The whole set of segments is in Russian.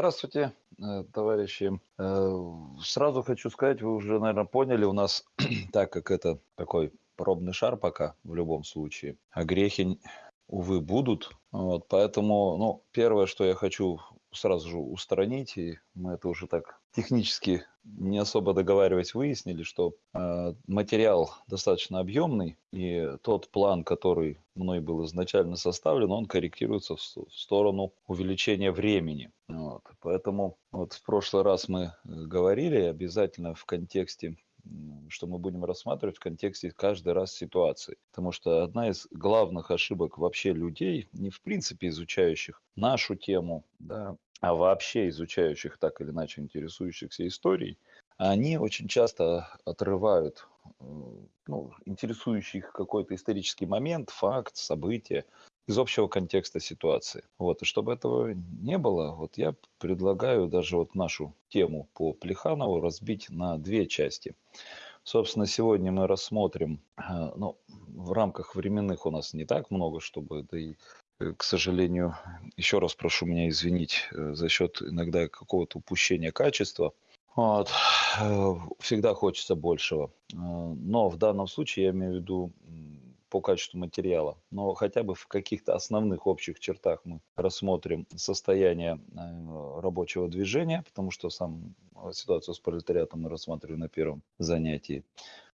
Здравствуйте, э, товарищи. Э, сразу хочу сказать, вы уже, наверное, поняли, у нас, так как это такой пробный шар пока в любом случае, а грехи, увы, будут. Вот, поэтому, ну, первое, что я хочу сразу же устранить, и мы это уже так технически не особо договариваясь выяснили, что э, материал достаточно объемный, и тот план, который мной был изначально составлен, он корректируется в, в сторону увеличения времени. Вот. Поэтому вот в прошлый раз мы э, говорили обязательно в контексте что мы будем рассматривать в контексте каждый раз ситуации. Потому что одна из главных ошибок вообще людей, не в принципе изучающих нашу тему, да, а вообще изучающих так или иначе интересующихся историей, они очень часто отрывают э, ну, интересующий их какой-то исторический момент, факт, событие из общего контекста ситуации. Вот. И чтобы этого не было, вот я предлагаю даже вот нашу тему по Плеханову разбить на две части. Собственно, сегодня мы рассмотрим, э, ну, в рамках временных у нас не так много, чтобы, да и э, к сожалению, еще раз прошу меня извинить э, за счет иногда какого-то упущения качества. Вот. Всегда хочется большего. Но в данном случае я имею в виду по качеству материала, но хотя бы в каких-то основных общих чертах мы рассмотрим состояние э, рабочего движения, потому что сам э, ситуацию с пролетариатом мы рассматривали на первом занятии.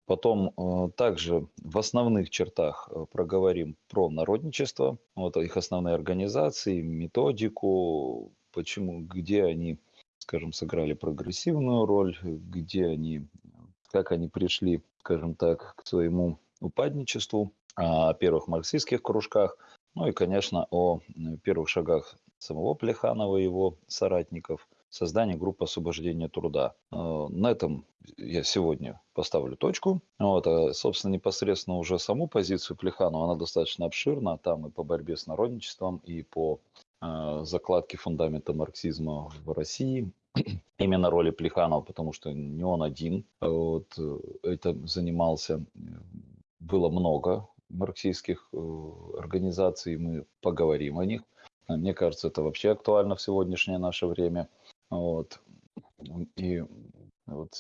Потом э, также в основных чертах проговорим про народничество, вот их основные организации, методику, почему, где они, скажем, сыграли прогрессивную роль, где они, как они пришли, скажем так, к своему упадничеству о первых марксистских кружках, ну и, конечно, о первых шагах самого Плеханова и его соратников, создание группы освобождения труда. Э, на этом я сегодня поставлю точку. Вот, а, собственно, непосредственно уже саму позицию Плеханова, она достаточно обширна, там и по борьбе с народничеством, и по э, закладке фундамента марксизма в России, именно роли Плеханова, потому что не он один вот, э, этим занимался, было много марксистских э, организаций, мы поговорим о них. Мне кажется, это вообще актуально в сегодняшнее наше время. Вот. И вот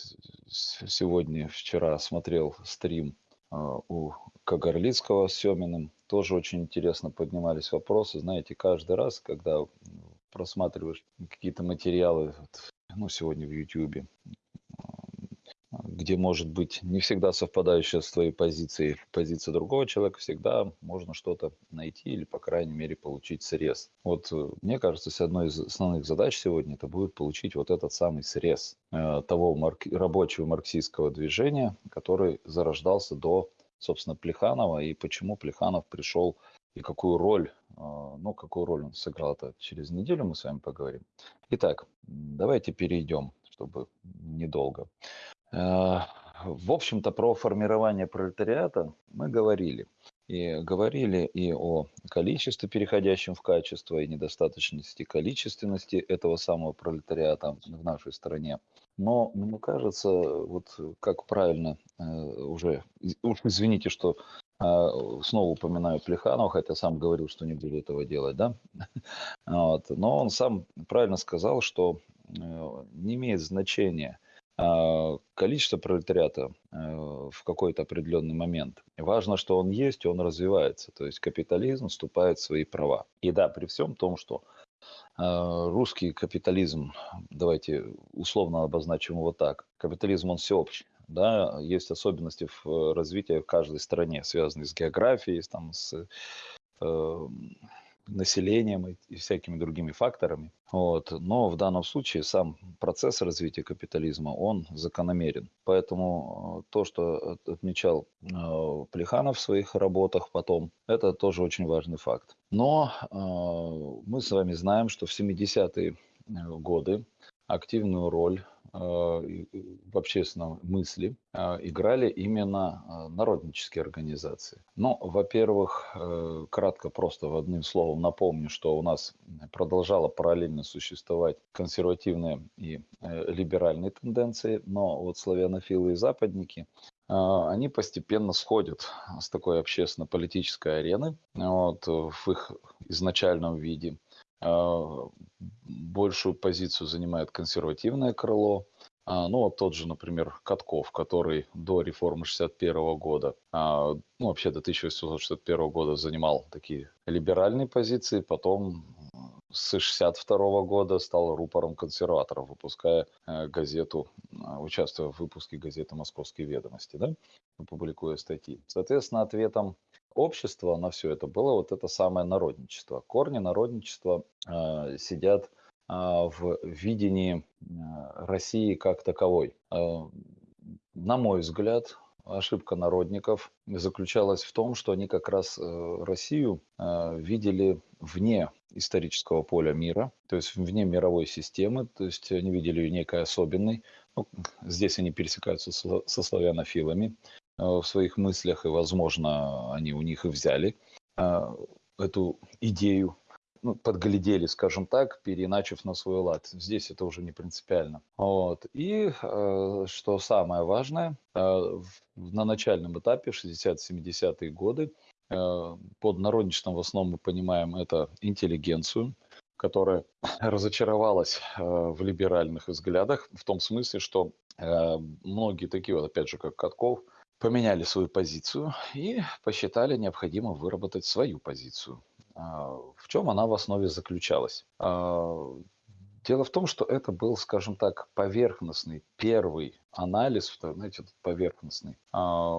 сегодня, вчера смотрел стрим э, у Кагарлицкого с Семиным. Тоже очень интересно поднимались вопросы. Знаете, каждый раз, когда просматриваешь какие-то материалы, ну, сегодня в Ютьюбе, где может быть не всегда совпадающая с твоей позицией позиция другого человека, всегда можно что-то найти или, по крайней мере, получить срез. Вот э, мне кажется, одной из основных задач сегодня это будет получить вот этот самый срез э, того марк... рабочего марксистского движения, который зарождался до, собственно, Плеханова, и почему Плеханов пришел и какую роль, э, ну, какую роль он сыграл, это через неделю мы с вами поговорим. Итак, давайте перейдем, чтобы недолго. Э, в общем-то, про формирование пролетариата мы говорили. И говорили и о количестве, переходящем в качество, и недостаточности количественности этого самого пролетариата в нашей стране. Но мне кажется, вот как правильно э, уже, уж извините, что э, снова упоминаю Плеханова, хотя сам говорил, что не буду этого делать, да? Вот. Но он сам правильно сказал, что не имеет значения, количество пролетариата э, в какой-то определенный момент. Важно, что он есть, он развивается. То есть капитализм вступает в свои права. И да, при всем том, что а, русский капитализм, давайте условно обозначим его так, капитализм он всеобщий. Да, есть особенности в развитии в каждой стране, связанные с географией, там, с э, населением и, и всякими другими факторами. Вот. Но в данном случае сам процесс развития капитализма, он закономерен. Поэтому э, то, что отмечал э, Плеханов в своих работах потом, это тоже очень важный факт. Но э, мы с вами знаем, что в 70-е э, годы активную роль в общественном мысли э, играли именно э, народнические организации. Ну, во-первых, кратко просто в одним словом напомню, что у нас продолжала параллельно существовать консервативные и либеральные тенденции, но вот славянофилы и западники они постепенно сходят с такой общественно-политической арены вот, в их изначальном виде большую позицию занимает консервативное крыло. А, ну, вот тот же, например, Катков, который до реформы 61 года, а, ну, вообще до 1861 года занимал такие либеральные позиции, потом с 62 года стал рупором консерваторов, выпуская газету, а, участвуя в выпуске газеты «Московские ведомости», да, публикуя статьи. Соответственно, ответом общества на все это было вот это самое народничество. Корни народничества э, сидят а, в видении а, России как таковой. А, на мой взгляд, ошибка народников заключалась в том, что они как раз э, Россию видели вне исторического поля мира, то есть вне мировой системы, то есть они видели ее некой особенной. Ну, здесь они пересекаются со славянофилами в своих мыслях, и, возможно, они у них и взяли эту идею ну, подглядели, скажем так, переначив на свой лад. Здесь это уже не принципиально. Вот. И э, что самое важное, э, на начальном этапе, 60-70-е годы, э, под народничеством в основном мы понимаем это интеллигенцию, которая разочаровалась э, в либеральных взглядах, в том смысле, что э, многие такие вот, опять же, как Катков, поменяли свою позицию и посчитали необходимо выработать свою позицию. А, в чем она в основе заключалась? А, дело в том, что это был, скажем так, поверхностный первый анализ, знаете, поверхностный. А,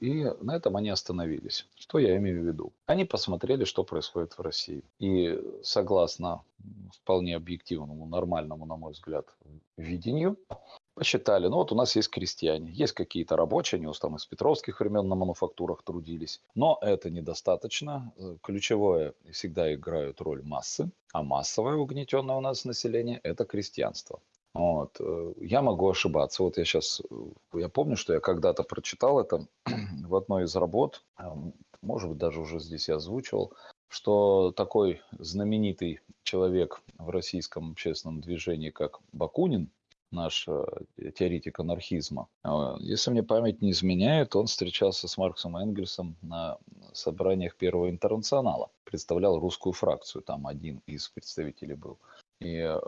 и на этом они остановились. Что я имею в виду? Они посмотрели, что происходит в России. И согласно вполне объективному, нормальному, на мой взгляд, видению, Посчитали, ну вот у нас есть крестьяне, есть какие-то рабочие, они там из петровских времен на мануфактурах трудились, но это недостаточно. Э, ключевое всегда играют роль массы, а массовое угнетенное у нас население – это крестьянство. Вот. Э, я могу ошибаться. Вот я сейчас, э, я помню, что я когда-то прочитал это в одной из работ, может быть, даже уже здесь я озвучивал, что такой знаменитый человек в российском общественном движении, как Бакунин, наш теоретик анархизма. А, если мне память не изменяет, он встречался с Марксом Энгельсом на собраниях Первого интернационала. Представлял русскую фракцию, там один из представителей был. И э,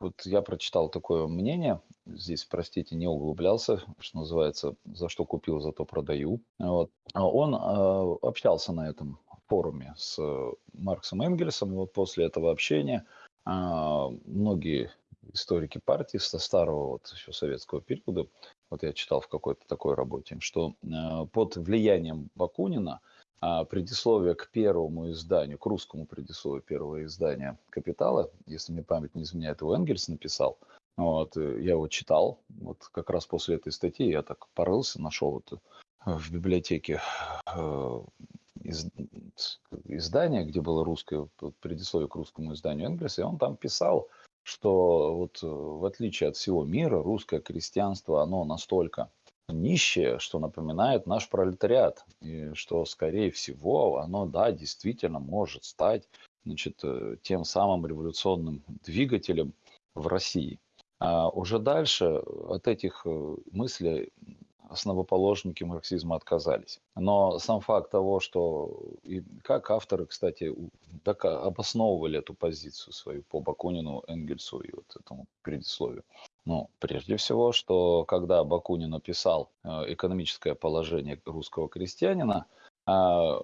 вот я прочитал такое мнение, здесь, простите, не углублялся, что называется, за что купил, зато продаю. Вот. А он э, общался на этом форуме с Марксом Энгельсом, и вот после этого общения э, многие историки партии со старого вот еще советского периода, вот я читал в какой-то такой работе, что э, под влиянием Бакунина э, предисловие к первому изданию, к русскому предисловию первого издания «Капитала», если мне память не изменяет, его Энгельс написал, вот, э, я его читал, вот как раз после этой статьи я так порылся, нашел вот в библиотеке э, из, издание, где было русское предисловие к русскому изданию Энгельса, и он там писал, что вот э, в отличие от всего мира, русское крестьянство, оно настолько нищее, что напоминает наш пролетариат. И что, скорее всего, оно, да, действительно может стать значит, э, тем самым революционным двигателем в России. А уже дальше от этих э, мыслей основоположники марксизма отказались. Но сам факт того, что и как авторы, кстати, так обосновывали эту позицию свою по Бакунину, Энгельсу и вот этому предисловию. Ну, прежде всего, что когда Бакунин написал э, экономическое положение русского крестьянина, а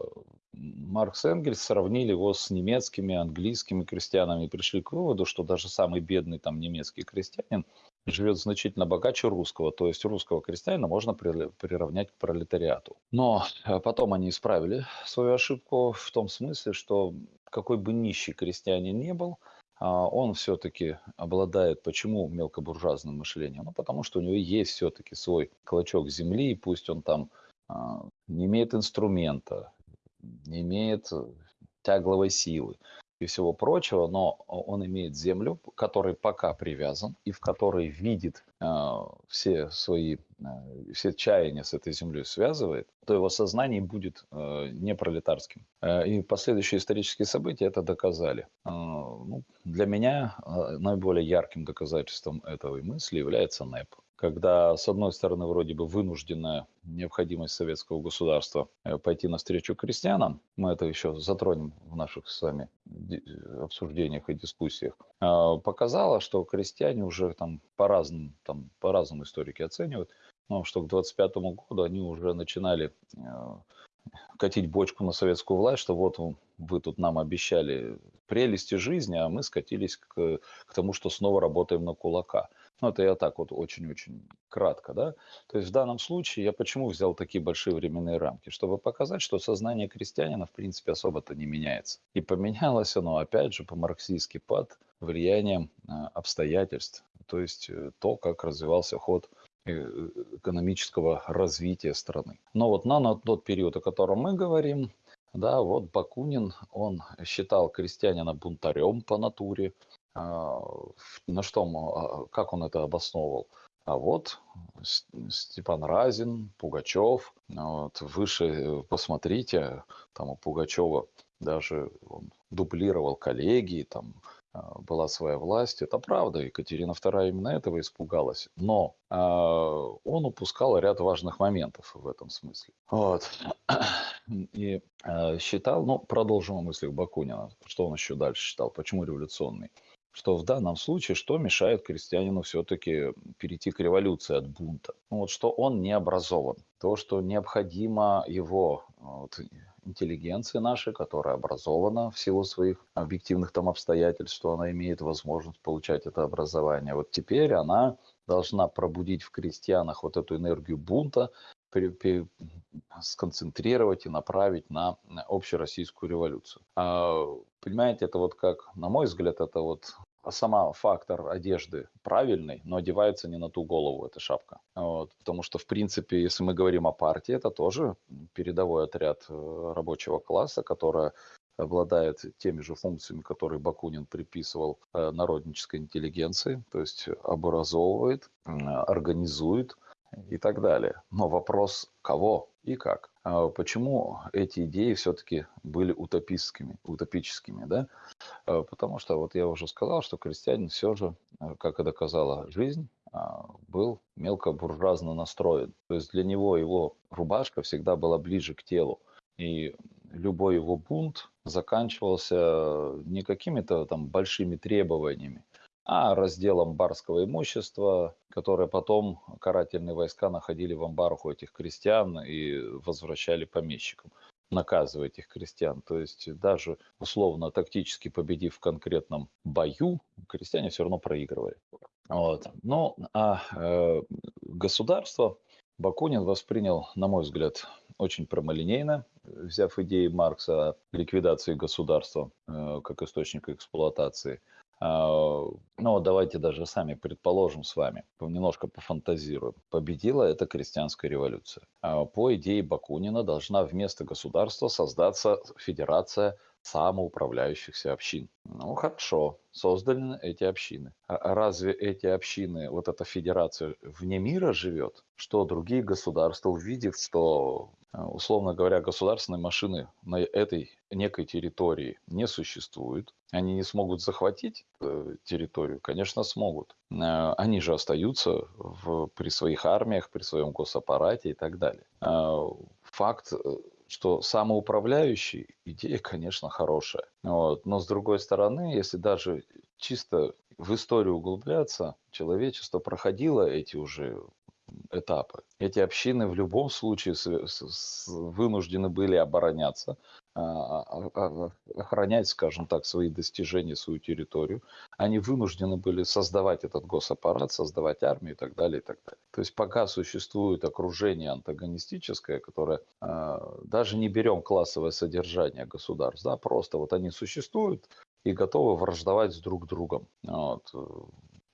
Маркс и Энгельс сравнили его с немецкими, английскими крестьянами и пришли к выводу, что даже самый бедный там немецкий крестьянин живет значительно богаче русского, то есть русского крестьянина можно приравнять к пролетариату. Но э, потом они исправили свою ошибку в том смысле, что какой бы нищий крестьянин не был, а, он все-таки обладает, почему мелкобуржуазным мышлением? Ну, потому что у него есть все-таки свой клочок земли, пусть он там а, не имеет инструмента, не имеет тягловой силы, и всего прочего, но он имеет землю, которой пока привязан и в которой видит э, все свои, э, все чаяния с этой землей связывает, то его сознание будет э, не пролетарским. Э, и последующие исторические события это доказали. Ну, для меня наиболее ярким доказательством этой мысли является НЭП когда, с одной стороны, вроде бы вынужденная необходимость советского государства э, пойти навстречу крестьянам, мы это еще затронем в наших с вами обсуждениях и дискуссиях, а, показала, что крестьяне уже там по-разному, там по-разному историки оценивают, но что к 25 году они уже начинали э, катить бочку на советскую власть, что вот вы тут нам обещали прелести жизни, а мы скатились к, к тому, что снова работаем на кулака. Ну, это я так вот очень-очень кратко, да. То есть в данном случае я почему взял такие большие временные рамки? Чтобы показать, что сознание крестьянина, в принципе, особо-то не меняется. И поменялось оно, опять же, по-марксистски под влиянием а, обстоятельств. То есть э, то, как развивался ход Э, экономического развития страны. Но вот на, тот период, о котором мы говорим, да, вот Бакунин, он считал крестьянина бунтарем по натуре. А, на что, а, как он это обосновывал? А вот Степан Разин, Пугачев, вот выше э, посмотрите, там у Пугачева даже он дублировал коллегии, там а, была своя власть. Это правда, Екатерина II именно этого испугалась. Но э, он упускал ряд важных моментов в этом смысле. Вот. И э, считал, ну, продолжим о мыслях Бакунина, что он еще дальше считал, почему революционный что в данном случае, что мешает крестьянину все-таки перейти к революции от бунта? Ну, вот что он не образован. То, что необходимо его вот, интеллигенции нашей, которая образована в силу своих объективных там обстоятельств, что она имеет возможность получать это образование. Вот теперь она должна пробудить в крестьянах вот эту энергию бунта, сконцентрировать и направить на общероссийскую революцию. А, понимаете, это вот как, на мой взгляд, это вот сама фактор одежды правильный, но одевается не на ту голову эта шапка. Вот. Потому что, в принципе, если мы говорим о партии, это тоже передовой отряд э, рабочего класса, которая обладает теми же функциями, которые Бакунин приписывал э, народнической интеллигенции, то есть образовывает, организует, и так далее. Но вопрос кого и как. А почему эти идеи все-таки были утопическими, утопическими, да? А потому что вот я уже сказал, что крестьянин все же, э, как и доказала жизнь, а, был мелко буржуазно настроен. То есть для него его рубашка всегда была ближе к телу. И любой его бунт заканчивался не какими-то там большими требованиями, а разделом барского имущества, которое потом карательные войска находили в амбарах у этих крестьян и возвращали помещикам наказывая этих крестьян. То есть даже условно тактически победив в конкретном бою, крестьяне все равно проигрывали. Вот. Но а э, государство Бакунин воспринял, на мой взгляд, очень прямолинейно, взяв идеи Маркса о ликвидации государства э, как источника эксплуатации – ну, давайте даже сами предположим с вами, немножко пофантазируем. Победила эта крестьянская революция. А, по идее Бакунина должна вместо государства создаться федерация самоуправляющихся общин. Ну, хорошо, созданы эти общины. А разве эти общины, вот эта федерация вне мира живет? Что другие государства, увидев, что а, условно говоря, государственной машины на этой некой территории не существует, они не смогут захватить э, территорию, конечно, смогут. Э, они же остаются в, при своих армиях, при своем госаппарате и так далее. Э, факт, что самоуправляющий идея, конечно, хорошая. Вот. Но с другой стороны, если даже чисто в историю углубляться, человечество проходило эти уже этапы. Эти общины в любом случае вынуждены были обороняться, а, а, а, охранять, скажем так, свои достижения, свою территорию. Они вынуждены были создавать этот госаппарат, создавать армию и так далее, и так далее. То есть пока существует окружение антагонистическое, которое даже не берем классовое содержание государств, да, просто вот они существуют и готовы враждовать с друг другом. Вот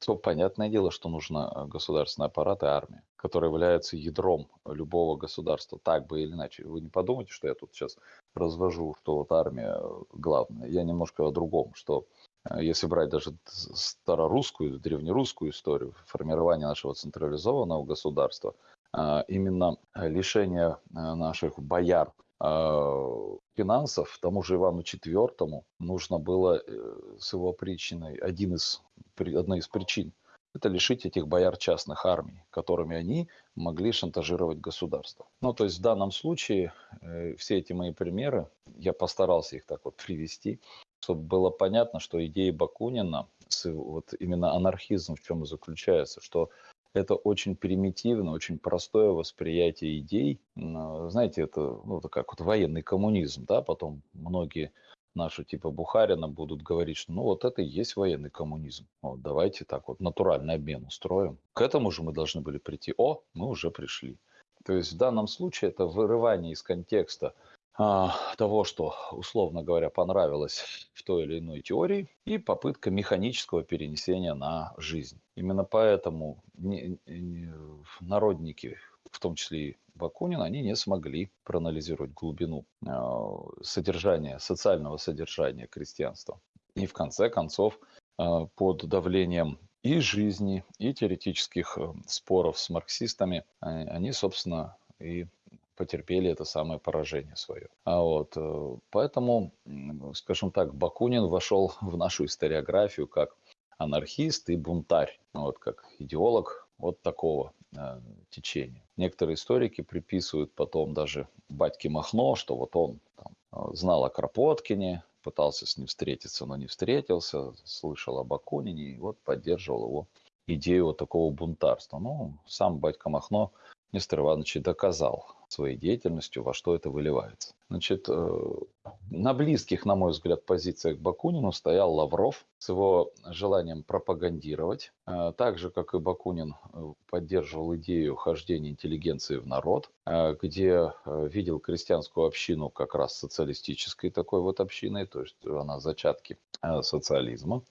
то понятное дело, что нужно э, государственный аппарат и армия, которая является ядром любого государства, так бы или иначе. Вы не подумайте, что я тут сейчас развожу, что вот армия э, главная. Я немножко о другом, что э, если брать даже старорусскую, древнерусскую историю формирования нашего централизованного государства, именно лишение наших бояр финансов тому же Ивану IV нужно было с его причиной, один из, одной из причин это лишить этих бояр частных армий, которыми они могли шантажировать государство. Ну, то есть в данном случае э, все эти мои примеры, я постарался их так вот привести, чтобы было понятно, что идеи Бакунина, вот именно анархизм в чем и заключается, что это очень примитивно, очень простое восприятие идей. Знаете, это, ну, как вот военный коммунизм, да, потом многие наши типа Бухарина будут говорить, что ну вот это и есть военный коммунизм. Вот, давайте так вот натуральный обмен устроим. К этому же мы должны были прийти. О, мы уже пришли. То есть в данном случае это вырывание из контекста того, что, условно говоря, понравилось в той или иной теории, и попытка механического перенесения на жизнь. Именно поэтому народники, в том числе и Бакунин, они не смогли проанализировать глубину э, содержания, социального содержания крестьянства. И в конце концов, э, под давлением и жизни, и теоретических э, споров с марксистами, они, собственно, и потерпели это самое поражение свое. А вот, поэтому, скажем так, Бакунин вошел в нашу историографию как анархист и бунтарь, вот как идеолог вот такого э, течения. Некоторые историки приписывают потом даже батьке Махно, что вот он там, э, знал о Кропоткине, пытался с ним встретиться, но не встретился, слышал об Акунине и вот поддерживал его идею вот такого бунтарства. Ну, сам батька Махно Нестор Иванович доказал своей деятельностью, во что это выливается. Значит, э, на близких, на мой взгляд, позициях Бакунину стоял Лавров с его желанием пропагандировать. Э, так же, как и Бакунин э, поддерживал идею хождения интеллигенции в народ, где видел крестьянскую общину как раз социалистической такой вот общиной, то есть она зачатки социализма.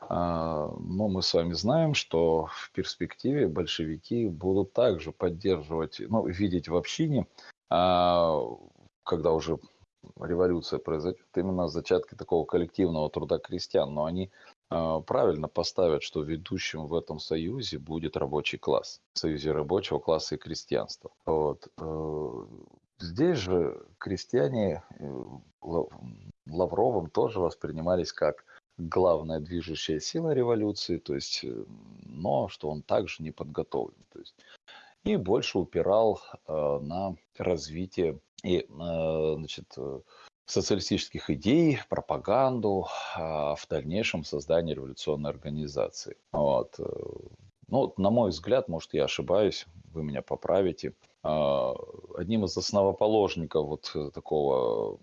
А, но мы с вами знаем, что в перспективе большевики будут также поддерживать, ну, видеть в общине, а, когда уже революция произойдет, именно зачатки такого коллективного труда крестьян. Но они а, правильно поставят, что ведущим в этом союзе будет рабочий класс, союзе рабочего класса и крестьянства. Вот. Э, здесь же крестьяне э, Лавровым тоже воспринимались как главная движущая сила революции, то есть, э, но что он также не подготовлен. То есть, и больше упирал э, на развитие и, э, значит, э, социалистических идей, пропаганду, э, в дальнейшем создание революционной организации. Вот. Э, ну, на мой взгляд, может, я ошибаюсь, вы меня поправите. Одним из основоположников вот такого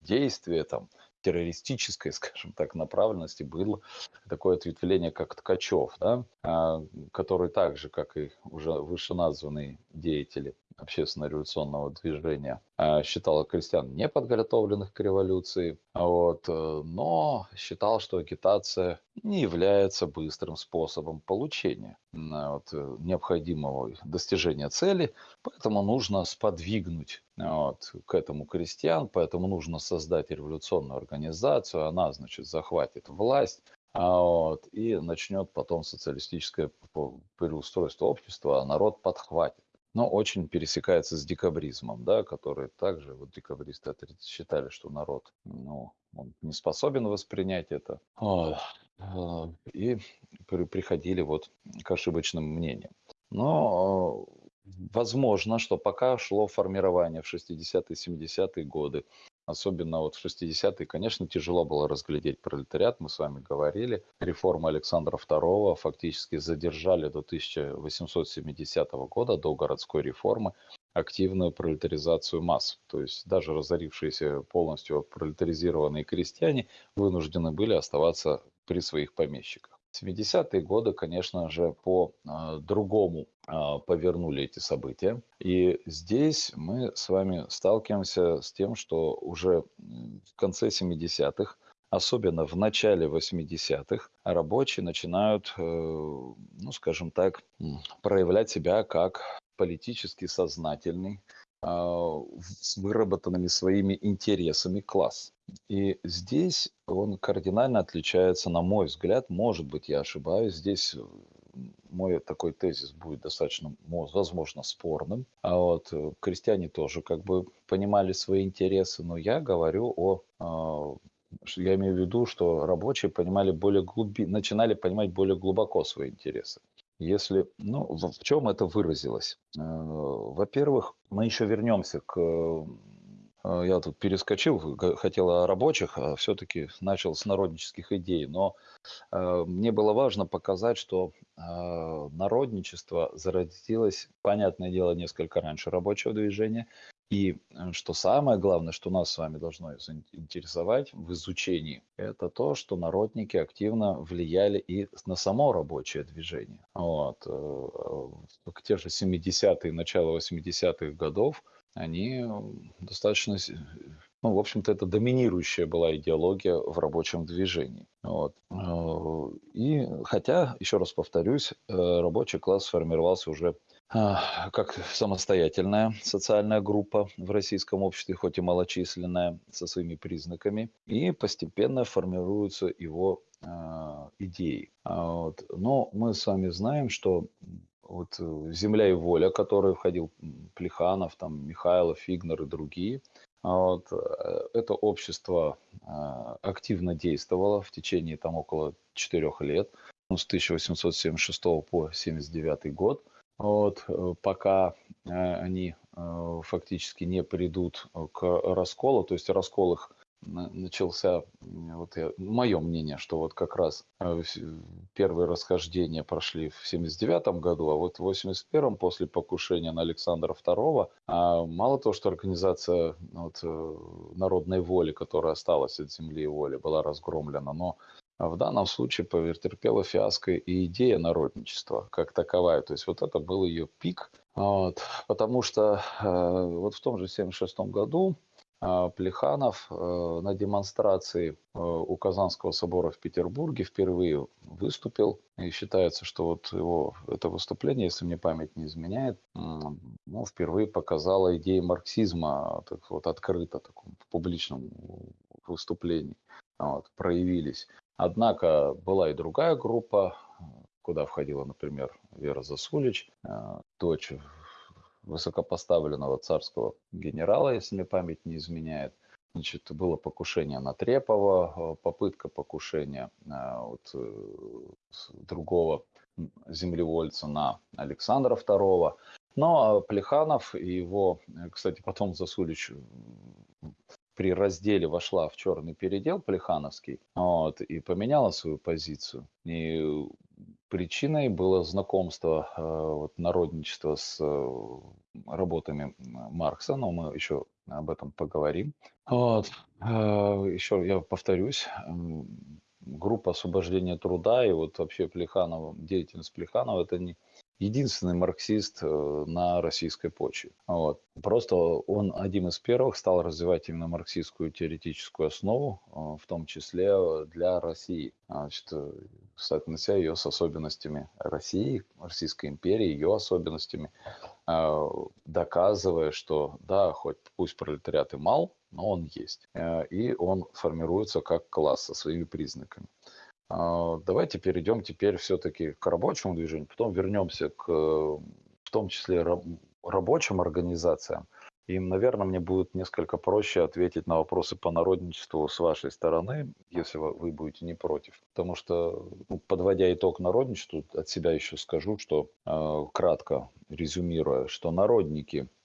действия, там, террористической, скажем так, направленности было такое ответвление, как Ткачев, да, а, который так же, как и уже вышеназванные деятели общественно-революционного движения, а, считал крестьян неподготовленных к революции, вот, э, но считал, что агитация не является быстрым способом получения вот, э, необходимого достижения цели, поэтому нужно сподвигнуть вот, к этому крестьян, поэтому нужно создать революционную организацию, она, значит, захватит власть, а вот, и начнет потом социалистическое переустройство общества, а народ подхватит но очень пересекается с декабризмом, да, который также, вот декабристы считали, что народ, ну, он не способен воспринять это, а, и приходили вот к ошибочным мнениям. Но возможно, что пока шло формирование в 60-е, 70-е годы Особенно вот в 60-е, конечно, тяжело было разглядеть пролетариат, мы с вами говорили. Реформы Александра II фактически задержали до 1870 года, до городской реформы, активную пролетаризацию масс. То есть даже разорившиеся полностью пролетаризированные крестьяне вынуждены были оставаться при своих помещиках. 70-е годы, конечно же, по э, другому э, повернули эти события. И здесь мы с вами сталкиваемся с тем, что уже в конце 70-х, особенно в начале 80-х, рабочие начинают, э, ну, скажем так, проявлять себя как политически сознательный, с выработанными своими интересами класс. И здесь он кардинально отличается, на мой взгляд, может быть, я ошибаюсь, здесь э, мой такой тезис будет достаточно, возможно, спорным. А вот э, крестьяне тоже как бы понимали свои интересы, но я говорю о, а, Я имею в виду, что рабочие понимали более глуби... начинали понимать более глубоко свои интересы. Если, ну, в чем это выразилось? Э, во-первых, мы еще вернемся к э, я тут перескочил, хотел о рабочих, а все-таки начал с народнических идей. Но э, мне было важно показать, что народничество зародилось, понятное дело, несколько раньше рабочего движения. И э, что самое главное, что нас с вами должно интересовать в изучении, это то, что народники активно влияли и на само рабочее движение. Вот. Э, те же 70-е, начало 80-х годов, они достаточно, ну, в общем-то, это доминирующая была идеология в рабочем движении. Вот. Э, и хотя, еще раз повторюсь, рабочий класс сформировался уже как самостоятельная социальная группа в российском обществе, хоть и малочисленная, со своими признаками, и постепенно формируются его э, идеи. А вот. Но мы с вами знаем, что вот «Земля и воля», который входил Плеханов, там, Михайлов, Фигнер и другие, вот, э, это общество э, активно действовало в течение там около четырех лет, ну, с 1876 по 1979 год – вот, э, пока э, они э, фактически не придут к расколу, то есть раскол их начался, вот я, мое мнение, что вот как раз первые расхождения прошли в 79 году, а вот в 81 после покушения на Александра II, а мало того, что организация вот, народной воли, которая осталась от земли и воли, была разгромлена, но а в данном случае повертерпела фиаско и идея народничества как таковая. То есть вот это был ее пик. Вот, потому что э, вот в том же 1976 году э, Плеханов э, на демонстрации э, у Казанского собора в Петербурге впервые выступил. И считается, что вот его это выступление, если мне память не изменяет, ну, впервые показало идеи марксизма так вот открыто таком, в публичном выступлении вот, проявились. Однако была и другая группа, куда входила, например, Вера Засулич, э, дочь высокопоставленного царского генерала, если мне память не изменяет. Значит, было покушение на Трепова, э, попытка покушения э, вот, другого землевольца на Александра II. Но Плеханов и его, кстати, потом Засулич при разделе вошла в черный передел Плехановский вот, и поменяла свою позицию. И причиной было знакомство э, вот, народничества с э, работами Маркса, но мы еще об этом поговорим. Вот. Э, еще я повторюсь, группа освобождения труда и вот вообще Плеханова, деятельность Плеханова, это не, единственный марксист э, на российской почве. Вот. Просто он один из первых стал развивать именно марксистскую теоретическую основу, э, в том числе для России, значит, э, соотнося ее с особенностями России, Российской империи, ее особенностями, доказывая, что да, хоть пусть пролетариат и мал, но он есть. И он формируется как класс со своими признаками. А, давайте перейдем теперь все-таки к рабочему движению, потом вернемся к, в том числе, рабочим организациям. И, наверное, мне будет несколько проще ответить на вопросы по народничеству с вашей стороны, если вы будете не против. Потому что, ну, подводя итог народничеству, от себя еще скажу, что э, кратко резюмируя, что народники –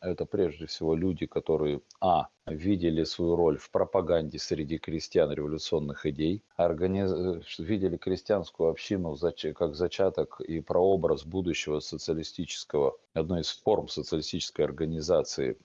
это прежде всего люди, которые, а, видели свою роль в пропаганде среди крестьян революционных идей, организ... Э, видели крестьянскую общину как зачаток и прообраз будущего социалистического, одной из форм социалистической организации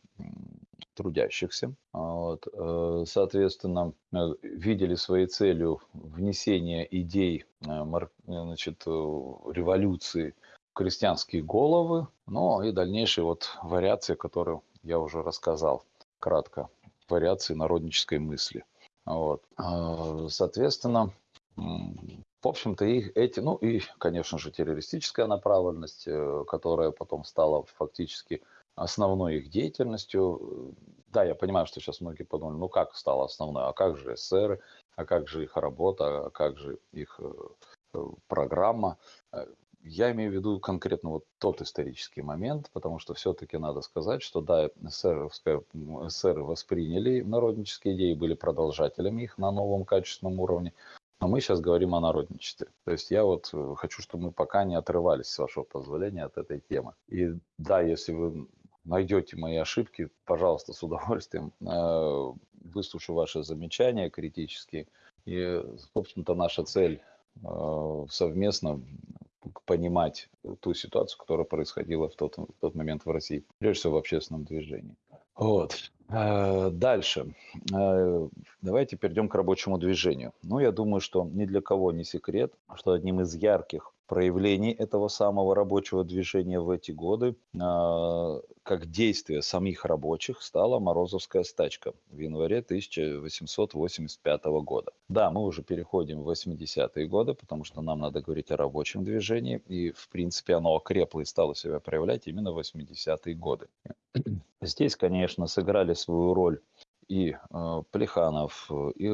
трудящихся. Вот. Э, соответственно, э, видели своей целью внесение идей значит, революции крестьянские головы, ну и дальнейшие вот вариации, которые я уже рассказал кратко, вариации народнической мысли. Вот. А, соответственно, в общем-то, и эти, ну и, конечно же, террористическая направленность, э, которая потом стала фактически основной их деятельностью. Да, я понимаю, что сейчас многие подумали, ну как стала основной, а как же эсеры, а как же их работа, а как же их э, программа. Я имею в виду конкретно вот тот исторический момент, потому что все-таки надо сказать, что да, эсеровская, восприняли народнические идеи, были продолжателями их на новом качественном уровне, но мы сейчас говорим о народничестве. То есть я вот э, хочу, чтобы мы пока не отрывались, с вашего позволения, от этой темы. И да, если вы найдете мои ошибки, пожалуйста, с удовольствием э, выслушаю ваши замечания критические. И, собственно-то, наша цель э, совместно понимать ту ситуацию, которая происходила в тот, в тот момент в России, прежде всего в общественном движении. Вот. Э, дальше. Э, давайте перейдем к рабочему движению. Ну, я думаю, что ни для кого не секрет, что одним из ярких проявлений этого самого рабочего движения в эти годы, а, как действие самих рабочих, стала Морозовская стачка в январе 1885 года. Да, мы уже переходим в 80-е годы, потому что нам надо говорить о рабочем движении, и, в принципе, оно окрепло и стало себя проявлять именно в 80-е годы. Здесь, конечно, сыграли свою роль и э, Плеханов, и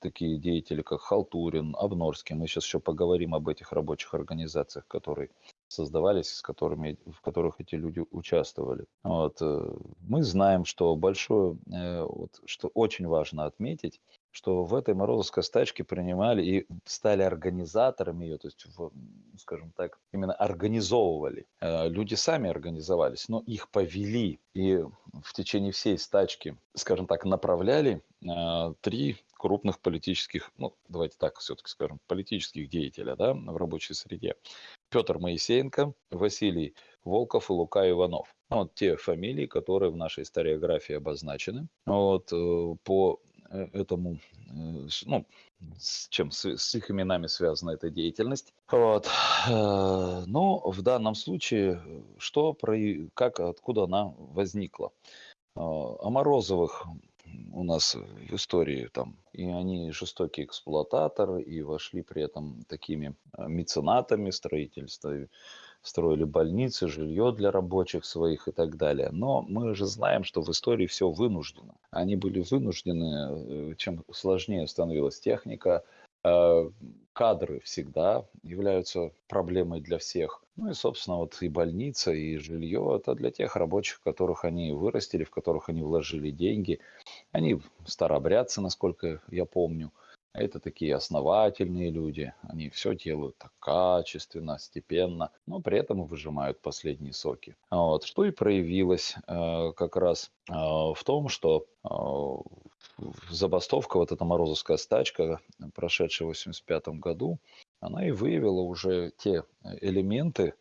такие деятели, как Халтурин, Обнорский. Мы сейчас еще поговорим об этих рабочих организациях, которые создавались, с которыми, в которых эти люди участвовали. Вот. Э, мы знаем, что большое, э, вот, что очень важно отметить, что в этой Морозовской стачке принимали и стали организаторами ее, то есть, в, скажем так, именно организовывали. Э, люди сами организовались, но их повели и в течение всей стачки, скажем так, направляли три крупных политических, ну, давайте так все-таки скажем, политических деятеля да, в рабочей среде. Петр Моисеенко, Василий Волков и Лука Иванов. Ну, вот те фамилии, которые в нашей историографии обозначены. Вот, э, по э, этому, э, ну, с чем с, их именами связана эта деятельность. Вот. Но в данном случае, что про, как, откуда она возникла? О Морозовых у нас в истории там, и они жестокие эксплуататоры, и вошли при этом такими а, меценатами строительства, строили больницы, жилье для рабочих своих и так далее. Но мы же знаем, что в истории все вынуждено. Они были вынуждены, э, чем сложнее становилась техника, а, кадры всегда являются проблемой для всех. Ну и, собственно, вот и больница, и жилье – это для тех рабочих, которых они вырастили, в которых они вложили деньги. Они старообрядцы, насколько я помню. Это такие основательные люди, они все делают так качественно, степенно, но при этом выжимают последние соки. Вот. Что и проявилось э, как раз э, в том, что э, забастовка, вот эта Морозовская стачка, прошедшая в 1985 году, она и выявила уже те элементы, э,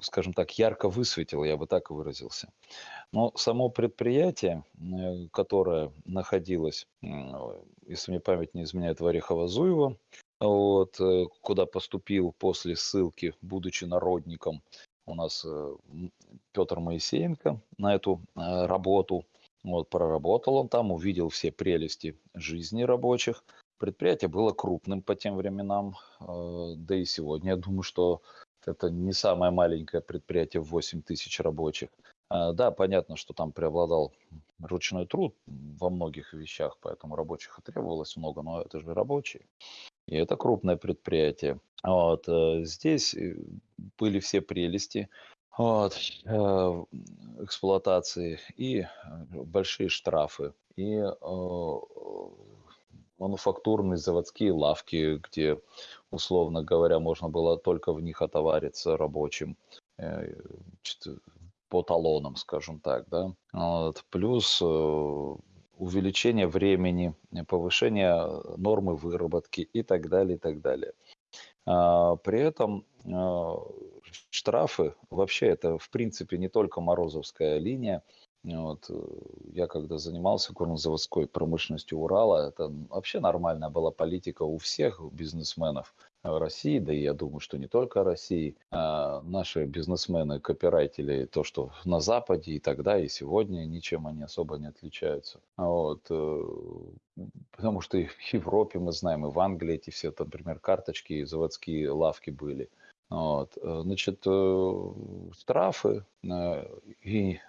скажем так, ярко высветила, я бы так выразился. Но само предприятие, э, которое находилось, если мне память не изменяет, в Орехово-Зуево, вот, э, куда поступил после ссылки, будучи народником, у нас Петр Моисеенко на эту работу. Вот, проработал он там, увидел все прелести жизни рабочих – Предприятие было крупным по тем временам, э, да и сегодня. Я думаю, что это не самое маленькое предприятие в 8 тысяч рабочих. А, да, понятно, что там преобладал ручной труд во многих вещах, поэтому рабочих и требовалось много, но это же рабочие. И это крупное предприятие. Вот. Э, здесь э, были все прелести вот, эксплуатации и большие штрафы, и мануфактурные заводские лавки, где, условно говоря, можно было только в них отовариться рабочим э, по талонам, скажем так, да. Вот. Плюс э, увеличение времени, повышение нормы выработки и так далее, и так далее. А, при этом э, штрафы, вообще это в принципе не только Морозовская линия, вот. Э, я когда занимался горнозаводской промышленностью Урала, это вообще нормальная была политика у всех бизнесменов России, да и я думаю, что не только России. А наши бизнесмены, копирайтели, то, что на Западе и тогда, и сегодня, ничем они особо не отличаются. Вот. Э, потому что и в Европе мы знаем, и в Англии эти все, например, карточки и заводские лавки были. Вот. Э, значит, штрафы и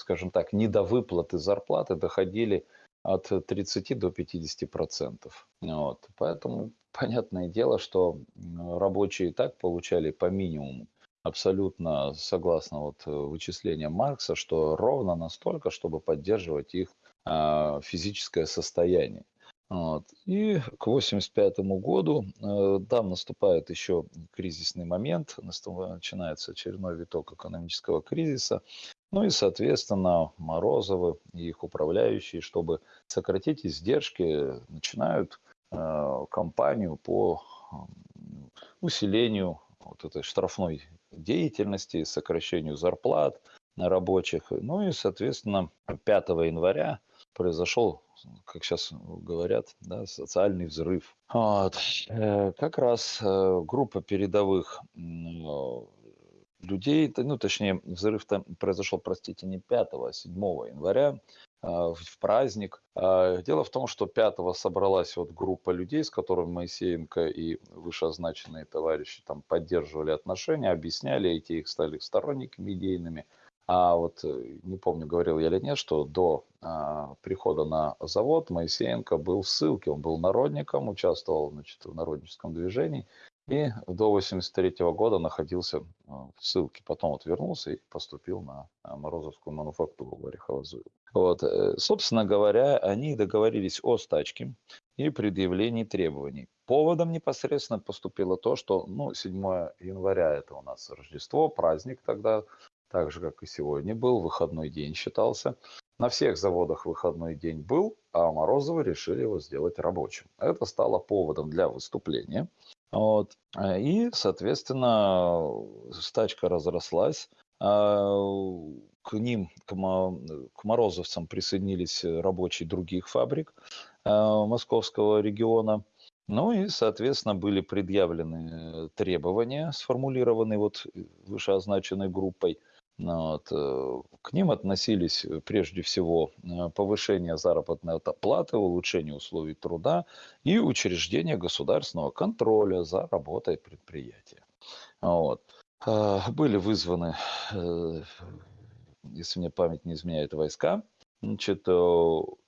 скажем так, недовыплаты зарплаты доходили от 30 до 50 процентов. Вот. Поэтому понятное дело, что рабочие и так получали по минимуму абсолютно согласно вот э, вычислениям Маркса, что ровно настолько, чтобы поддерживать их а, физическое состояние. Вот. И к 1985 году э, там наступает еще кризисный момент, начинается очередной виток экономического кризиса. Ну и, соответственно, Морозовы и их управляющие, чтобы сократить издержки, начинают э, кампанию по усилению вот этой штрафной деятельности, сокращению зарплат рабочих. Ну и, соответственно, 5 января произошел, как сейчас говорят, да, социальный взрыв. Вот. Э, как раз э, группа передовых людей, ну, точнее, взрыв там произошел, простите, не 5, а 7 января, а, в праздник. А, дело в том, что 5 собралась вот группа людей, с которыми Моисеенко и вышеозначенные товарищи там поддерживали отношения, объясняли, эти их стали сторонниками идейными. А вот э, не помню, говорил я или нет, что до а, прихода на завод Моисеенко был в ссылке, он был народником, участвовал значит, в народническом движении и до 83 года находился а, в ссылке. Потом вот вернулся и поступил на а, Морозовскую мануфактуру в Орехово-Зуево. Вот. Э, собственно говоря, они договорились о стачке и предъявлении требований. Поводом непосредственно поступило то, что ну, 7 января это у нас Рождество, праздник тогда, так же, как и сегодня был, выходной день считался. На всех заводах выходной день был, а Морозовы решили его сделать рабочим. Это стало поводом для выступления. Вот. А, и, соответственно, стачка разрослась. А, к ним, к, морозовцам присоединились рабочие других фабрик а, московского региона. Ну и, соответственно, были предъявлены требования, сформулированные вот вышеозначенной группой – вот. Э, к ним относились э, прежде всего э, повышение заработной платы, улучшение условий труда и учреждение государственного контроля за работой предприятия. Вот. Были вызваны, если мне память не изменяет, войска, значит,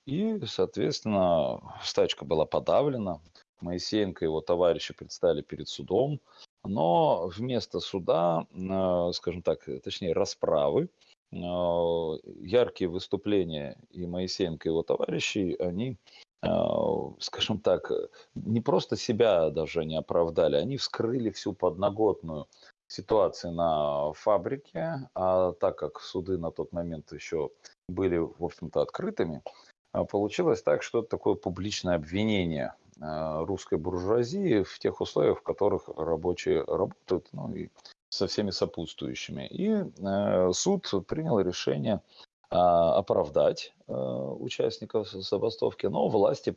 и, соответственно, стачка была подавлена. Моисеенко и его товарищи предстали перед судом, но вместо суда, э, скажем так, точнее расправы, э, яркие выступления и Моисеенко, и его товарищей, они, э, скажем так, не просто себя даже не оправдали, они вскрыли всю подноготную ситуации на фабрике, а так как суды на тот момент еще были, в общем-то, открытыми, получилось так, что такое публичное обвинение. Э, русской буржуазии в тех условиях, в которых рабочие работают, ну и со всеми сопутствующими. И э, суд принял решение э, оправдать э, участников забастовки, но власти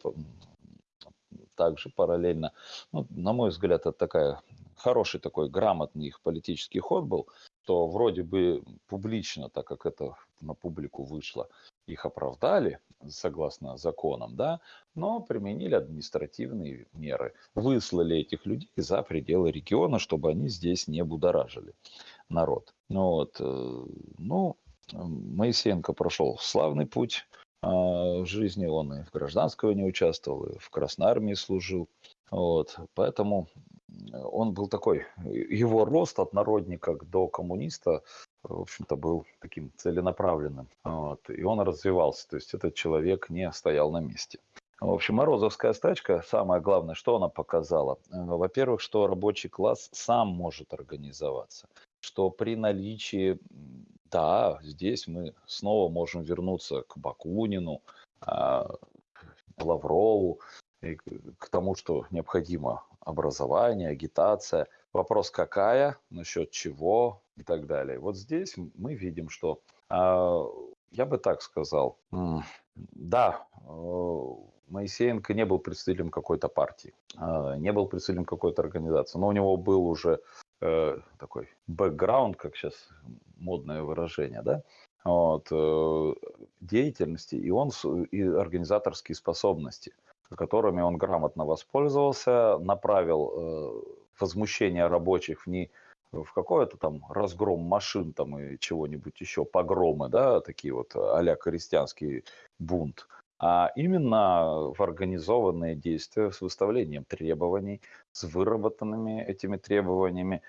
также параллельно, ну, на мой взгляд, это такая хороший такой грамотный их политический ход был, то вроде бы публично, так как это на публику вышло, их оправдали, согласно законам, да, но применили административные меры. Выслали этих людей за пределы региона, чтобы они здесь не будоражили народ. Ну, вот, э, ну, Моисеенко прошел славный путь а, в жизни, он и в гражданской не участвовал, и в Красной Армии служил. Вот, поэтому он был такой, его рост от народника до коммуниста в общем-то, был таким целенаправленным. Вот, и он развивался, то есть этот человек не стоял на месте. В общем, Морозовская стачка, самое главное, что она показала? Во-первых, что рабочий класс сам может организоваться, что при наличии, да, здесь мы снова можем вернуться к Бакунину, а, Лаврову, и к тому, что необходимо образование, агитация. Вопрос какая, насчет чего, и так далее. Вот здесь мы видим, что а, я бы так сказал, да, э, Моисеенко не был представителем какой-то партии, а, не был представителем какой-то организации, но у него был уже э, такой бэкграунд, как сейчас модное выражение, да, вот, э, деятельности, и он и организаторские способности, которыми он грамотно воспользовался, направил возмущение рабочих не в какой-то там разгром машин там и чего-нибудь еще, погромы, да, такие вот а-ля крестьянский бунт, а именно в организованные действия с выставлением требований, с выработанными этими требованиями,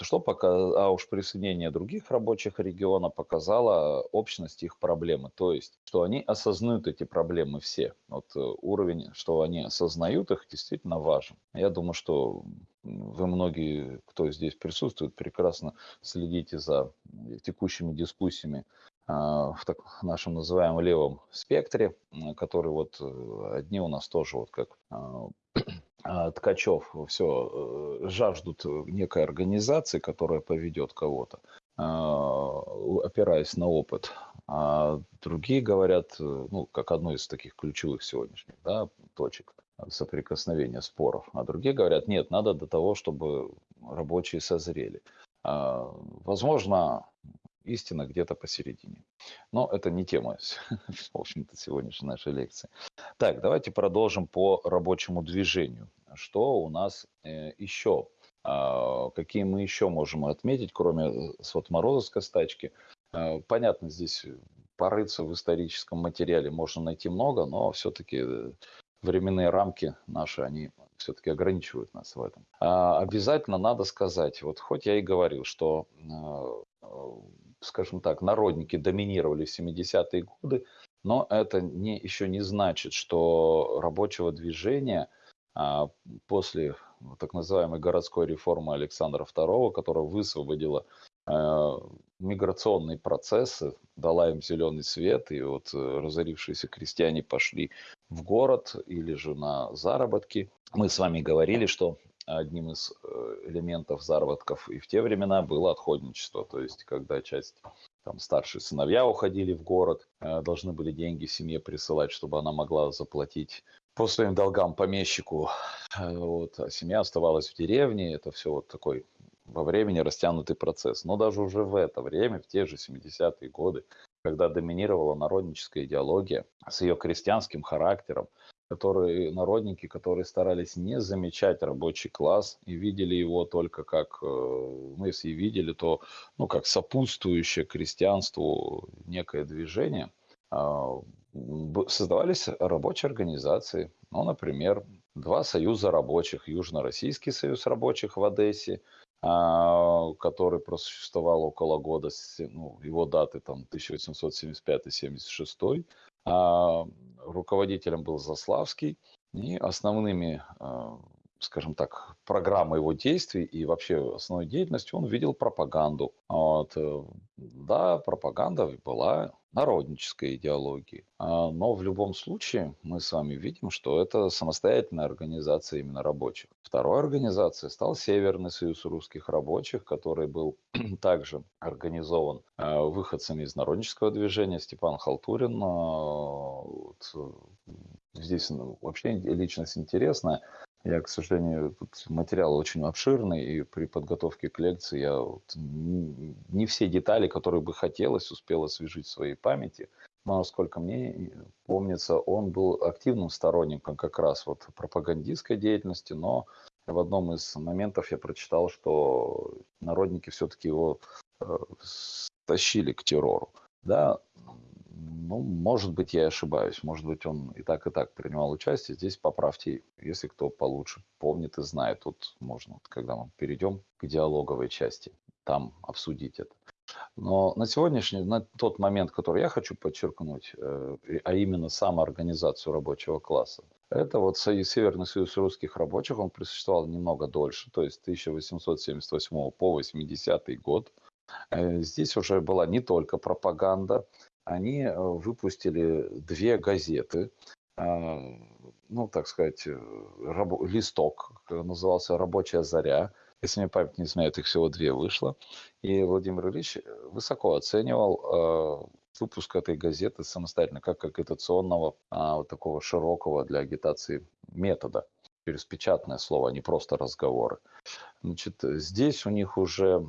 что пока, а уж присоединение других рабочих региона показало общность их проблемы, то есть, что они осознают эти проблемы все. Вот э, уровень, что они осознают их, действительно важен. Я думаю, что вы многие, кто здесь присутствует, прекрасно следите за текущими дискуссиями а, в так нашем называемом левом спектре, который вот э, одни у нас тоже вот как Ткачев все э, жаждут некой организации, которая поведет кого-то, опираясь на опыт. А другие говорят, э, ну, как одну из таких ключевых сегодняшних да, точек соприкосновения споров. А другие говорят, нет, надо до того, чтобы рабочие созрели. Возможно, истина где-то посередине. Но это не тема, в общем-то, сегодняшней нашей лекции. Так, давайте продолжим по рабочему движению. Что у нас э, еще? А, какие мы еще можем отметить, кроме э, вот Морозовской стачки? А, понятно, здесь порыться в историческом материале можно найти много, но все-таки э, временные рамки наши, они все-таки ограничивают нас в этом. А обязательно надо сказать, вот хоть я и говорил, что скажем так, народники доминировали в 70-е годы, но это не, еще не значит, что рабочего движения а, после так называемой городской реформы Александра II, которая высвободила а, миграционные процессы, дала им зеленый свет, и вот э, разорившиеся крестьяне пошли в город или же на заработки. Мы с вами говорили, что одним из э, элементов заработков и в те времена было отходничество, то есть когда часть там старшие сыновья уходили в город, э, должны были деньги семье присылать, чтобы она могла заплатить по своим долгам помещику, э, вот, а семья оставалась в деревне, это все вот такой во времени растянутый процесс. Но даже уже в это время, в те же 70-е годы, когда доминировала народническая идеология с ее крестьянским характером, которые народники, которые старались не замечать рабочий класс и видели его только как, э, ну, если и видели, то, ну, как сопутствующее крестьянству некое движение, а, создавались рабочие организации. Ну, например, два союза рабочих. Южно-Российский союз рабочих в Одессе, а, который просуществовал около года, ну, его даты там 1875-76, а руководителем был Заславский, и основными, а, скажем так, программой его действий и вообще основной деятельностью он видел пропаганду. Вот. Э, да, пропаганда была народнической идеологии. А, но в любом случае мы с вами видим, что это самостоятельная организация именно рабочих. Второй организацией стал Северный союз русских рабочих, который был также организован а, выходцами из народнического движения. Степан Халтурин. А, вот, э, здесь ну, вообще личность интересная. Я, к сожалению, тут материал очень обширный, и при подготовке к лекции я вот не все детали, которые бы хотелось, успел освежить в своей памяти. Но, насколько мне помнится, он был активным сторонником как раз вот пропагандистской деятельности, но в одном из моментов я прочитал, что народники все-таки его э, тащили к террору. Да, ну, может быть, я ошибаюсь. Может быть, он и так, и так принимал участие. Здесь поправьте, если кто получше помнит и знает. Тут можно, когда мы перейдем к диалоговой части, там обсудить это. Но на сегодняшний, на тот момент, который я хочу подчеркнуть, э, а именно самоорганизацию рабочего класса, это вот Союз, Северный союз русских рабочих, он просуществовал немного дольше, то есть 1878 по 80 год. Э, здесь уже была не только пропаганда, они э, выпустили две газеты, а, ну, так сказать, э, раб, листок, назывался «Рабочая заря», если мне память не изменяет, их всего две вышло. И Владимир Ильич высоко оценивал э, выпуск этой газеты самостоятельно, как агитационного, а, вот такого широкого для агитации метода через печатное слово, а не просто разговоры. Значит, здесь у них уже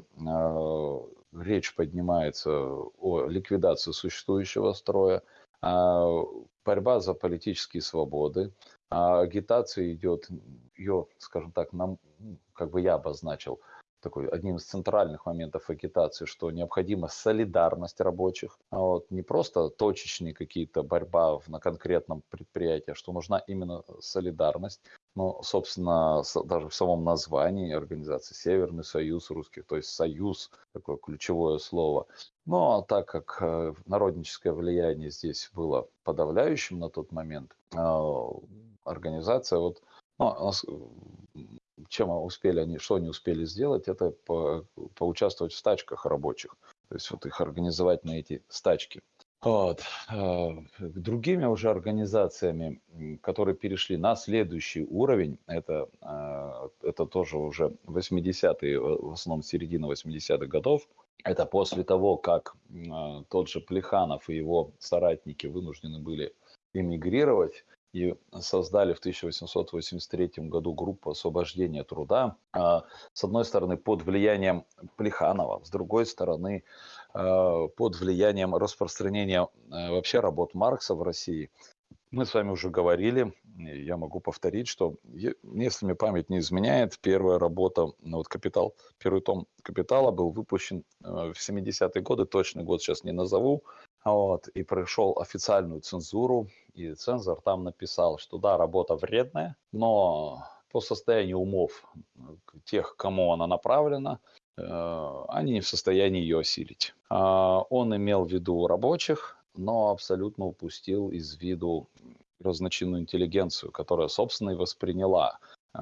речь поднимается о ликвидации существующего строя, а борьба за политические свободы, а агитация идет, ее, скажем так, нам, как бы я обозначил, такой одним из центральных моментов агитации, что необходима солидарность рабочих, а вот не просто точечные какие-то борьба на конкретном предприятии, а что нужна именно солидарность. Ну, собственно, даже в самом названии организации Северный Союз русских, то есть союз, такое ключевое слово. Но а так как э, народническое влияние здесь было подавляющим на тот момент, а, организация вот ну, чем успели они, что они успели сделать, это по, поучаствовать в стачках рабочих. То есть вот их организовать на эти стачки. Вот. А, другими уже организациями, которые перешли на следующий уровень, это, а, это тоже уже 80-е, в основном середина 80-х годов, это после того, как а, тот же Плеханов и его соратники вынуждены были эмигрировать, и создали в 1883 году группу освобождения труда. А, с одной стороны, под влиянием Плеханова, с другой стороны, а, под влиянием распространения а, вообще работ Маркса в России. Мы с вами уже говорили, я могу повторить, что если мне память не изменяет, первая работа, ну вот «Капитал», первый том «Капитала» был выпущен в 70-е годы, точный год сейчас не назову, вот, и прошел официальную цензуру, и цензор там написал, что да, работа вредная, но по состоянию умов тех, кому она направлена, э, они не в состоянии ее осилить. А, он имел в виду рабочих, но абсолютно упустил из виду разночинную интеллигенцию, которая, собственно, и восприняла э,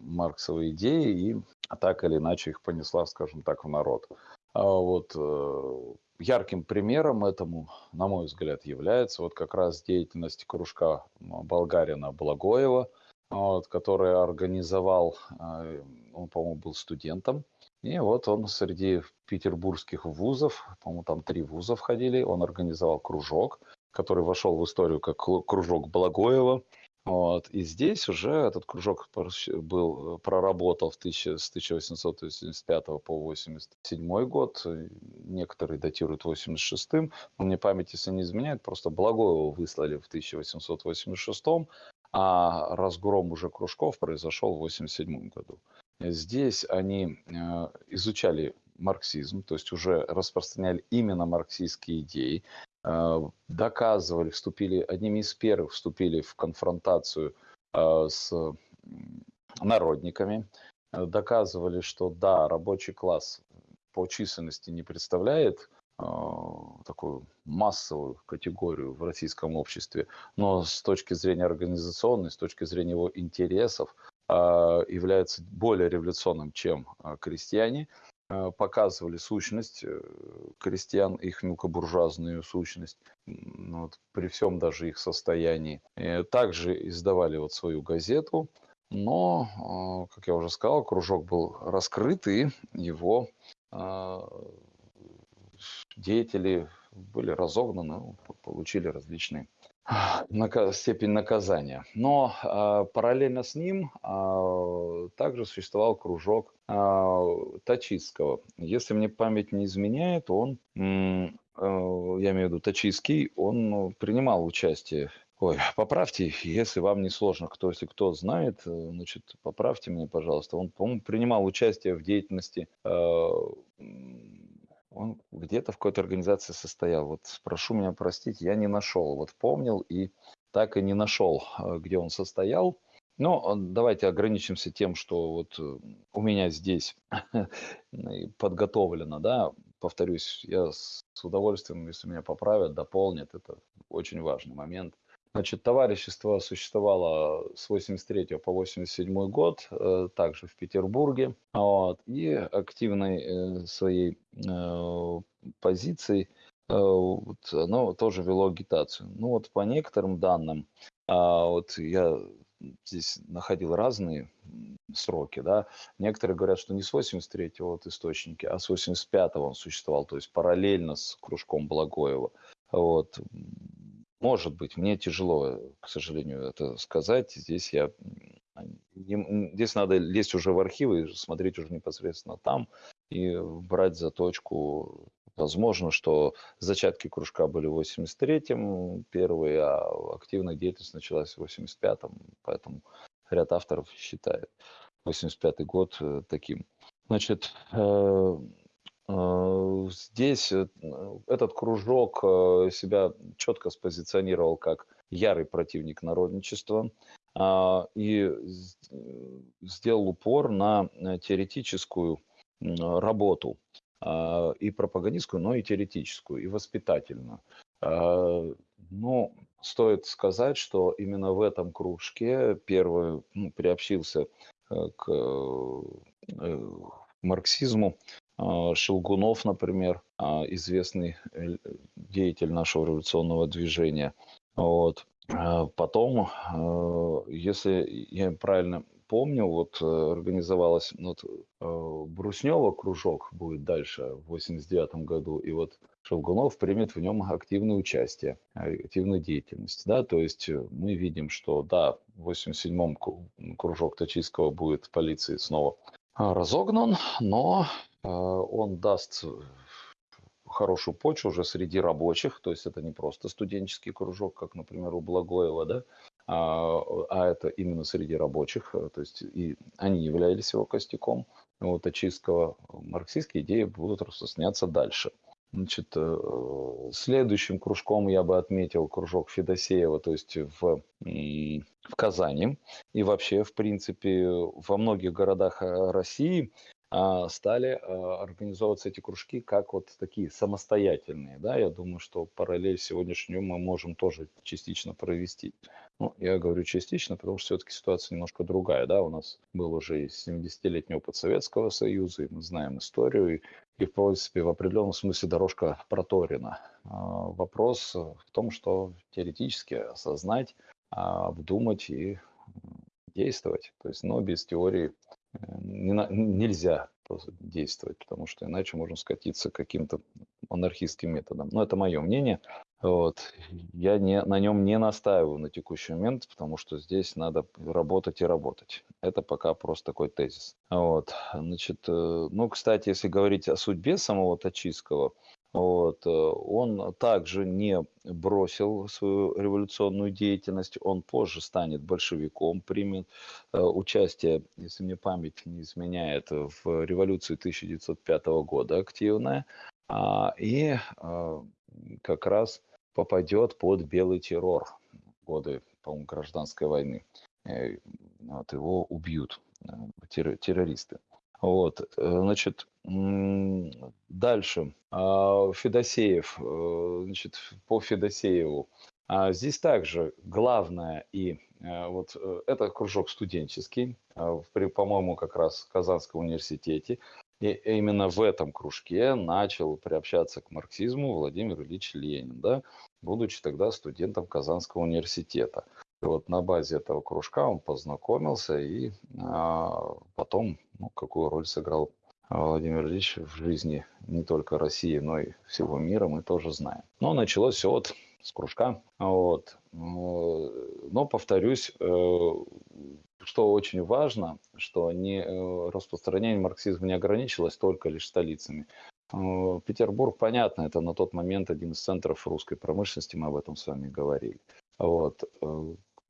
марксовые идеи и так или иначе их понесла, скажем так, в народ. А вот э, ярким примером этому, на мой взгляд, является вот как раз деятельность кружка Болгарина Благоева, вот, который организовал, э, он, по-моему, был студентом, и вот он среди петербургских вузов, по-моему, там три вуза входили, он организовал кружок, который вошел в историю как кружок Благоева, вот. И здесь уже этот кружок был, э, проработал в тысяча, с 1885 по 87 год. Некоторые датируют 86-м. Мне память, если не изменяет, просто Благоева выслали в 1886 а разгром уже кружков произошел в 87 году. Здесь они э, изучали марксизм, то есть уже распространяли именно марксистские идеи, Э, доказывали, вступили, одними из первых вступили в конфронтацию э, с народниками, э, доказывали, что да, рабочий класс по численности не представляет такую массовую категорию в российском обществе, но с точки зрения организационной, с точки зрения его интересов, является более революционным, чем крестьяне. Э, показывали сущность э, крестьян, их мелкобуржуазную сущность, вот, при всем даже их состоянии. И также издавали вот свою газету, но, э, как я уже сказал, кружок был раскрыт, и его деятели были разогнаны, получили различные степень наказания. Но э, параллельно с ним э, также существовал кружок э, Тачистского. Если мне память не изменяет, он, э, я имею в виду Тачистский, он принимал участие Ой, поправьте, если вам не сложно, кто, если кто знает, значит, поправьте мне, пожалуйста. Он, по-моему, принимал участие в деятельности э, он где-то в какой-то организации состоял. Вот прошу меня простить, я не нашел. Вот помнил и так и не нашел, где он состоял. Но давайте ограничимся тем, что вот э, у меня здесь подготовлено, да, повторюсь, я с удовольствием, если меня поправят, дополнят, это очень важный момент – Значит, товарищество существовало с 83 по 87 год, э, также в Петербурге, вот, и активной э, своей позицией вот, оно тоже вело агитацию. Ну вот по некоторым данным, а, вот я здесь находил разные сроки, да, некоторые говорят, что не с 83-го вот источники, а с 85-го он существовал, то есть параллельно с кружком Благоева. Вот. Может быть, мне тяжело, к сожалению, это сказать. Здесь я здесь надо лезть уже в архивы, смотреть уже непосредственно там и брать за точку. Возможно, что зачатки кружка были в 83-м первые, а активная деятельность началась в 85-м, поэтому ряд авторов считает 85-й год э, таким. Значит, э, э, здесь этот кружок себя четко спозиционировал как ярый противник народничества а, и сделал упор на теоретическую работу и пропагандистскую, но и теоретическую, и воспитательную. А, ну, стоит сказать, что именно в этом кружке первый ну, приобщился э, к э, марксизму а, Шелгунов, например, известный э, деятель нашего революционного движения. Вот. Потом, если я правильно помню, вот э, организовалась, ну, вот, э, Бруснева кружок будет дальше в 89 году, и вот Шелгунов примет в нем активное участие, активную деятельность, да, то есть э, мы видим, что, да, в 87-м кружок Тачийского будет полиции снова разогнан, но он даст хорошую почву уже среди рабочих, то есть это не просто студенческий кружок, как, например, у Благоева, да, а, а это именно среди рабочих, э, то есть и они являлись его костяком. Вот очистского марксистские идеи будут распространяться дальше. Значит, э, следующим кружком я бы отметил кружок Федосеева, то есть в, в Казани. И вообще, в принципе, во многих городах э, России а, стали а, организовываться эти кружки как вот такие самостоятельные. Да? Я думаю, что параллель сегодняшнему мы можем тоже частично провести. Ну, я говорю частично, потому что все-таки ситуация немножко другая. Да? У нас был уже 70-летний опыт Советского Союза, и мы знаем историю, и, и в принципе в определенном смысле дорожка проторена. А, вопрос в том, что теоретически осознать, обдумать и действовать. То есть, но без теории не на, нельзя действовать, потому что иначе можно скатиться к каким-то анархистским методам. Но это мое мнение. Вот. Я не, на нем не настаиваю на текущий момент, потому что здесь надо работать и работать. Это пока просто такой тезис. Вот. Значит, э, ну, кстати, если говорить о судьбе самого Тачийского, вот. Э, он также не бросил свою революционную деятельность, он позже станет большевиком, примет э, участие, если мне память не изменяет, в революции 1905 года активная, а, и э, как раз попадет под белый террор годы, по-моему, гражданской войны. Вот, его убьют террористы. Вот, значит, дальше. А, Федосеев, э, значит, по Федосееву. А здесь также главное и э, вот это кружок студенческий, по-моему, как раз в Казанском университете. И именно в этом кружке начал приобщаться к марксизму Владимир Ильич Ленин, да, будучи тогда студентом Казанского университета. Вот на базе этого кружка он познакомился и а, потом, ну, какую роль сыграл Владимир Ильич в жизни не только России, но и всего мира, мы тоже знаем. Но началось все вот с кружка. Вот. Но, повторюсь, э, что очень важно, что не, э, распространение марксизма не ограничилось только лишь столицами. Э, Петербург, понятно, это на тот момент один из центров русской промышленности, мы об этом с вами говорили. Вот.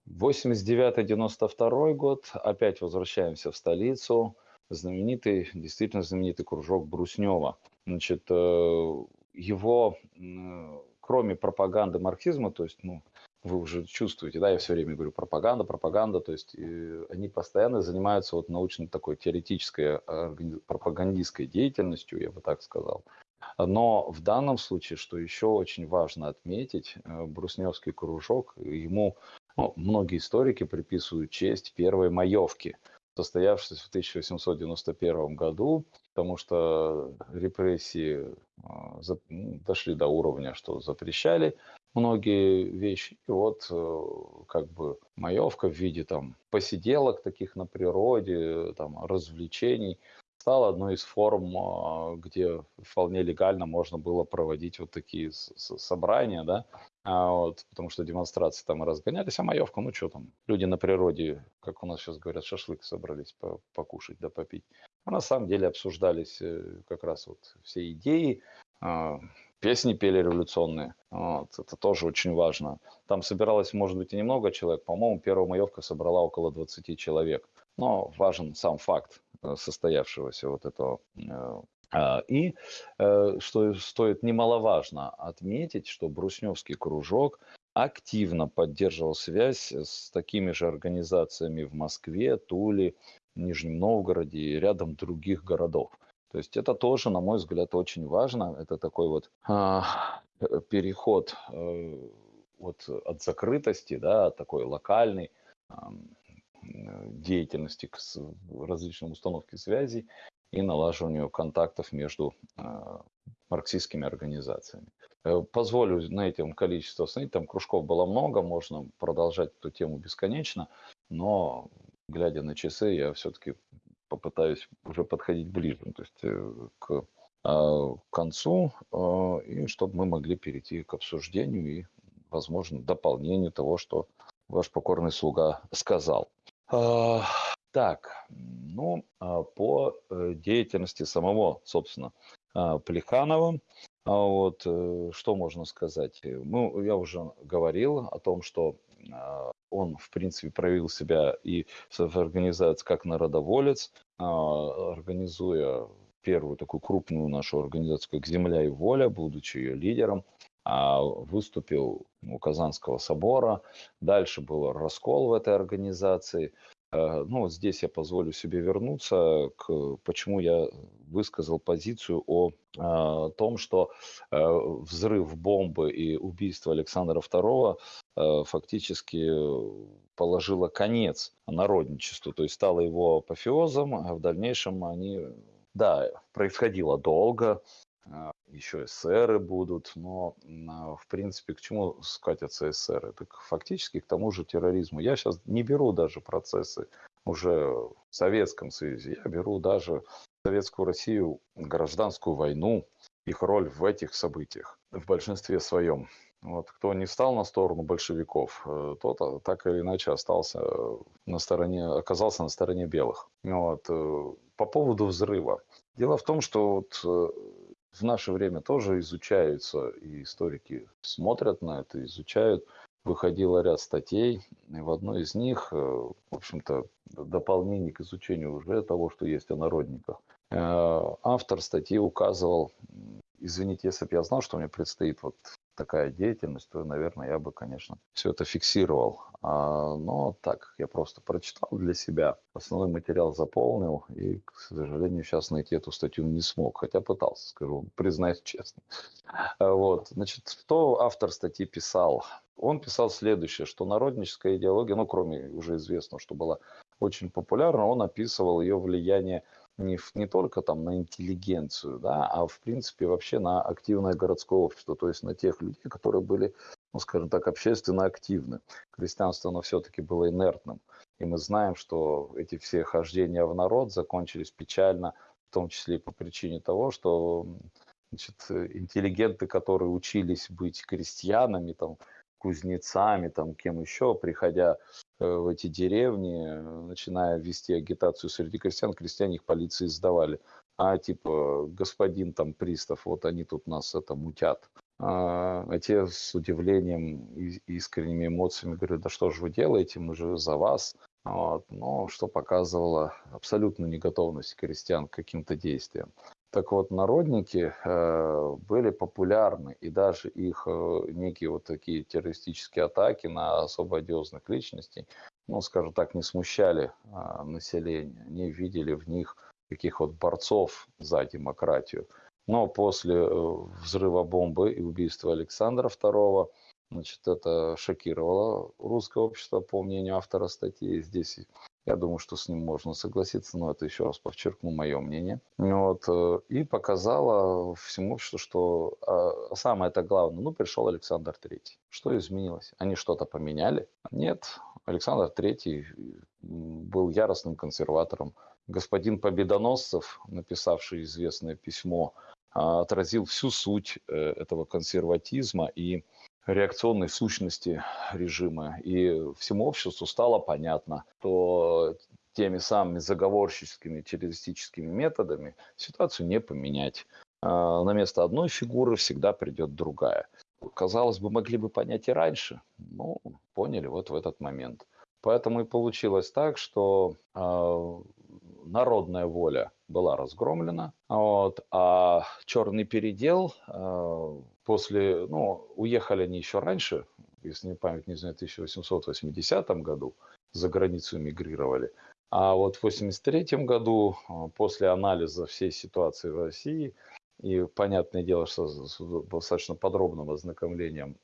89-92 год, опять возвращаемся в столицу, знаменитый, действительно знаменитый кружок Бруснева. Значит, э, его, кроме пропаганды марксизма, то есть, ну, вы уже чувствуете, да, я все время говорю пропаганда, пропаганда, то есть э, они постоянно занимаются вот научной такой теоретической пропагандистской деятельностью, я бы так сказал. Но в данном случае, что еще очень важно отметить, э, Брусневский кружок, ему ну, многие историки приписывают честь первой маевки, состоявшейся в 1891 году, потому что репрессии а, ну, дошли до уровня, что запрещали многие вещи. И вот э, как бы маевка в виде там посиделок таких на природе, там развлечений стала одной из форм, а, где вполне легально можно было проводить вот такие собрания, да, а вот, потому что демонстрации там и разгонялись, а маевка, ну что там, люди на природе, как у нас сейчас говорят, шашлык собрались покушать да попить. А на самом деле обсуждались э, как раз вот все идеи, а, песни пели революционные, вот, это тоже очень важно. Там собиралось, может быть, и немного человек, по-моему, первая маевка собрала около 20 человек. Но важен сам факт состоявшегося вот этого а, и э, что стоит немаловажно отметить, что Брусневский кружок активно поддерживал связь с такими же организациями в Москве, Туле, Нижнем Новгороде и рядом других городов. То есть это тоже, на мой взгляд, очень важно. Это такой вот а, переход а, вот от закрытости, да, такой локальной а, деятельности к различным установке связей и налаживанию контактов между э, марксистскими организациями. Э, позволю на этом количество остановить, там кружков было много, можно продолжать эту тему бесконечно, но глядя на часы, я все-таки попытаюсь уже подходить ближе, то есть э, к концу, и чтобы мы могли перейти к обсуждению и, возможно, дополнению того, что ваш покорный слуга сказал. Так, ну, а, по э, деятельности самого, собственно, а, Плеханова, а вот, э, что можно сказать? Ну, я уже говорил о том, что он, в принципе, проявил себя и в организации как народоволец, организуя первую такую крупную нашу организацию, как «Земля и воля», будучи ее лидером, выступил у Казанского собора. Дальше был раскол в этой организации – Э, ну, вот здесь я позволю себе вернуться к почему я высказал позицию о, о том, что э, взрыв бомбы и убийство Александра II э, фактически положило конец народничеству, то есть стало его апофеозом, а в дальнейшем они, да, происходило долго, еще эсеры будут, но а, в принципе к чему скатятся эсеры? Так фактически к тому же терроризму. Я сейчас не беру даже процессы уже в Советском Союзе, я беру даже Советскую Россию, гражданскую войну, их роль в этих событиях в большинстве своем. Вот, кто не стал на сторону большевиков, э, тот а, так или иначе остался на стороне, оказался на стороне белых. Вот. Э, по поводу взрыва. Дело в том, что вот э, в наше время тоже изучаются, и историки смотрят на это, изучают. Выходило ряд статей, и в одной из них, э, в общем-то, дополнение к изучению уже того, что есть о народниках. Э, автор статьи указывал, извините, если бы я знал, что мне предстоит вот такая деятельность, то, наверное, я бы, конечно, все это фиксировал. А, но так, я просто прочитал для себя, основной материал заполнил, и, к сожалению, сейчас найти эту статью не смог, хотя пытался, скажу, признаюсь честно. А, вот, значит, что автор статьи писал? Он писал следующее, что народническая идеология, ну, кроме уже известного, что была очень популярна, он описывал ее влияние не, не только там на интеллигенцию, да, а в принципе вообще на активное городское общество, то есть на тех людей, которые были, ну, скажем так, общественно активны. Крестьянство, оно все-таки было инертным. И мы знаем, что эти все хождения в народ закончились печально, в том числе и по причине того, что значит, интеллигенты, которые учились быть крестьянами, там, кузнецами, там, кем еще, приходя э, в эти деревни, начиная вести агитацию среди крестьян, крестьяне их полиции сдавали. А типа, господин там пристав, вот они тут нас это мутят. А, те с удивлением и искренними эмоциями говорят, да что же вы делаете, мы же за вас. Вот. Но что показывало абсолютную неготовность крестьян к каким-то действиям. Так вот, народники э, были популярны, и даже их э, некие вот такие террористические атаки на особо одиозных личностей, ну, скажем так, не смущали э, население. Они видели в них таких вот борцов за демократию. Но после э, взрыва бомбы и убийства Александра II, значит, это шокировало русское общество, по мнению автора статьи. Здесь я думаю, что с ним можно согласиться, но это еще раз подчеркну мое мнение. Вот, э, и показала всему обществу, что а, самое это главное, ну, пришел Александр Третий. Что изменилось? Они что-то поменяли? Нет, Александр Третий был яростным консерватором. Господин Победоносцев, написавший известное письмо, а, отразил всю суть э, этого консерватизма и реакционной сущности режима. И всему обществу стало понятно, что теми самыми заговорческими террористическими методами ситуацию не поменять. А, на место одной фигуры всегда придет другая. Казалось бы, могли бы понять и раньше, но поняли вот в этот момент. Поэтому и получилось так, что э, народная воля была разгромлена, вот, а черный передел э, после, ну, уехали они еще раньше, если не память не знаю, в 1880 году за границу эмигрировали. А вот в 1983 году, после анализа всей ситуации в России, и понятное дело, что с достаточно подробным ознакомлением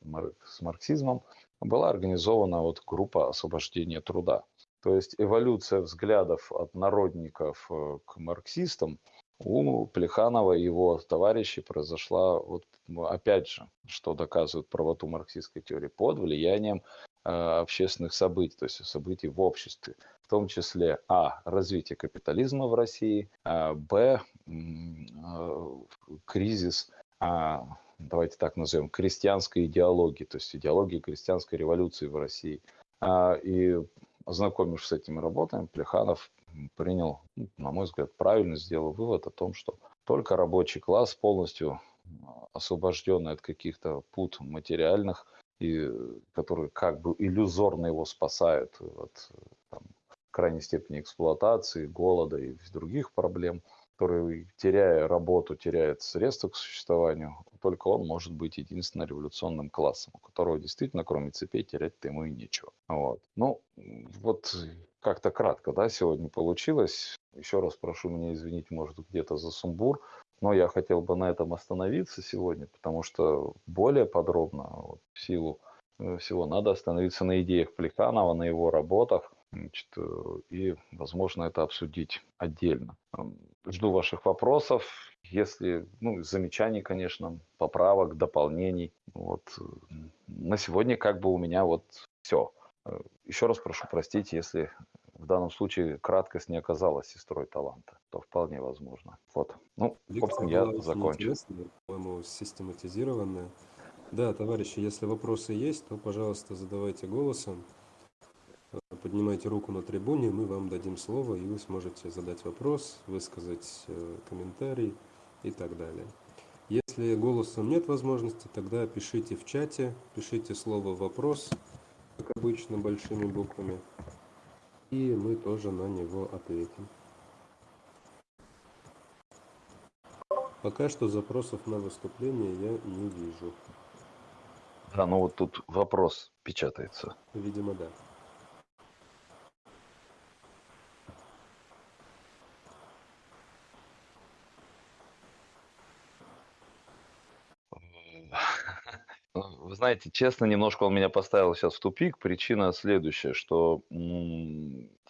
с марксизмом, была организована вот группа освобождения труда. То есть эволюция взглядов от народников э, к марксистам у Плеханова и его товарищей произошла, вот, опять же, что доказывает правоту марксистской теории, под влиянием э, общественных событий, то есть событий в обществе, в том числе а. развитие капитализма в России, а, б. Э, кризис а, давайте так назовем, крестьянской идеологии, то есть идеологии крестьянской революции в России. А, и Ознакомившись с этими работами, Плеханов принял, на мой взгляд, правильно сделал вывод о том, что только рабочий класс полностью освобожденный от каких-то пут материальных, и которые как бы иллюзорно его спасают от там, крайней степени эксплуатации, голода и других проблем – который, теряя работу, теряет средства к существованию, только он может быть единственным революционным классом, у которого действительно, кроме цепей, терять-то ему и нечего. Вот. Ну, вот как-то кратко, да, сегодня получилось. Еще раз прошу меня извинить, может, где-то за сумбур, но я хотел бы на этом остановиться сегодня, потому что более подробно, вот, в силу э, всего, надо остановиться на идеях Плеханова, на его работах, значит, и, возможно, это обсудить отдельно. Жду ваших вопросов. Если, ну, замечаний, конечно, поправок, дополнений. Вот. На сегодня как бы у меня вот все. Э, Еще раз прошу простить, если в данном случае краткость не оказалась сестрой таланта, то вполне возможно. Вот. Ну, общем, я закончу. По-моему, систематизированная. Да, товарищи, если вопросы есть, то, пожалуйста, задавайте голосом поднимайте руку на трибуне, мы вам дадим слово, и вы сможете задать вопрос, высказать э, комментарий и так далее. Если голосом нет возможности, тогда пишите в чате, пишите слово «вопрос», как обычно, большими буквами, и мы тоже на него ответим. Пока что запросов на выступление я не вижу. Да, ну вот тут вопрос печатается. Видимо, да. Вы знаете, честно, немножко он меня поставил сейчас в тупик. Причина следующая, что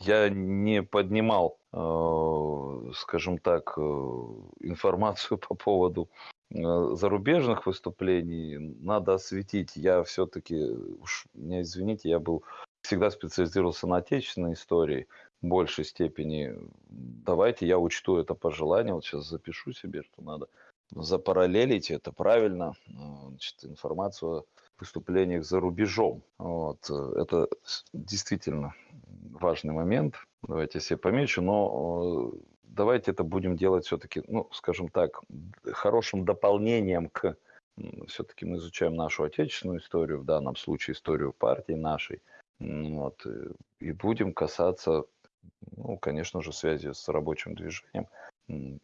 я не поднимал, э, скажем так, э, информацию по поводу э, зарубежных выступлений. Надо осветить. Я все-таки, уж меня извините, я был всегда специализировался на отечественной истории в большей степени. Давайте я учту это пожелание. Вот сейчас запишу себе, что надо запараллелить это правильно, значит, информацию выступлениях за рубежом. Вот. Это действительно важный момент. Давайте себе помечу, но давайте это будем делать все-таки, ну, скажем так, хорошим дополнением к все-таки мы изучаем нашу отечественную историю, в данном случае историю партии нашей, вот, и будем касаться, ну, конечно же, связи с рабочим движением,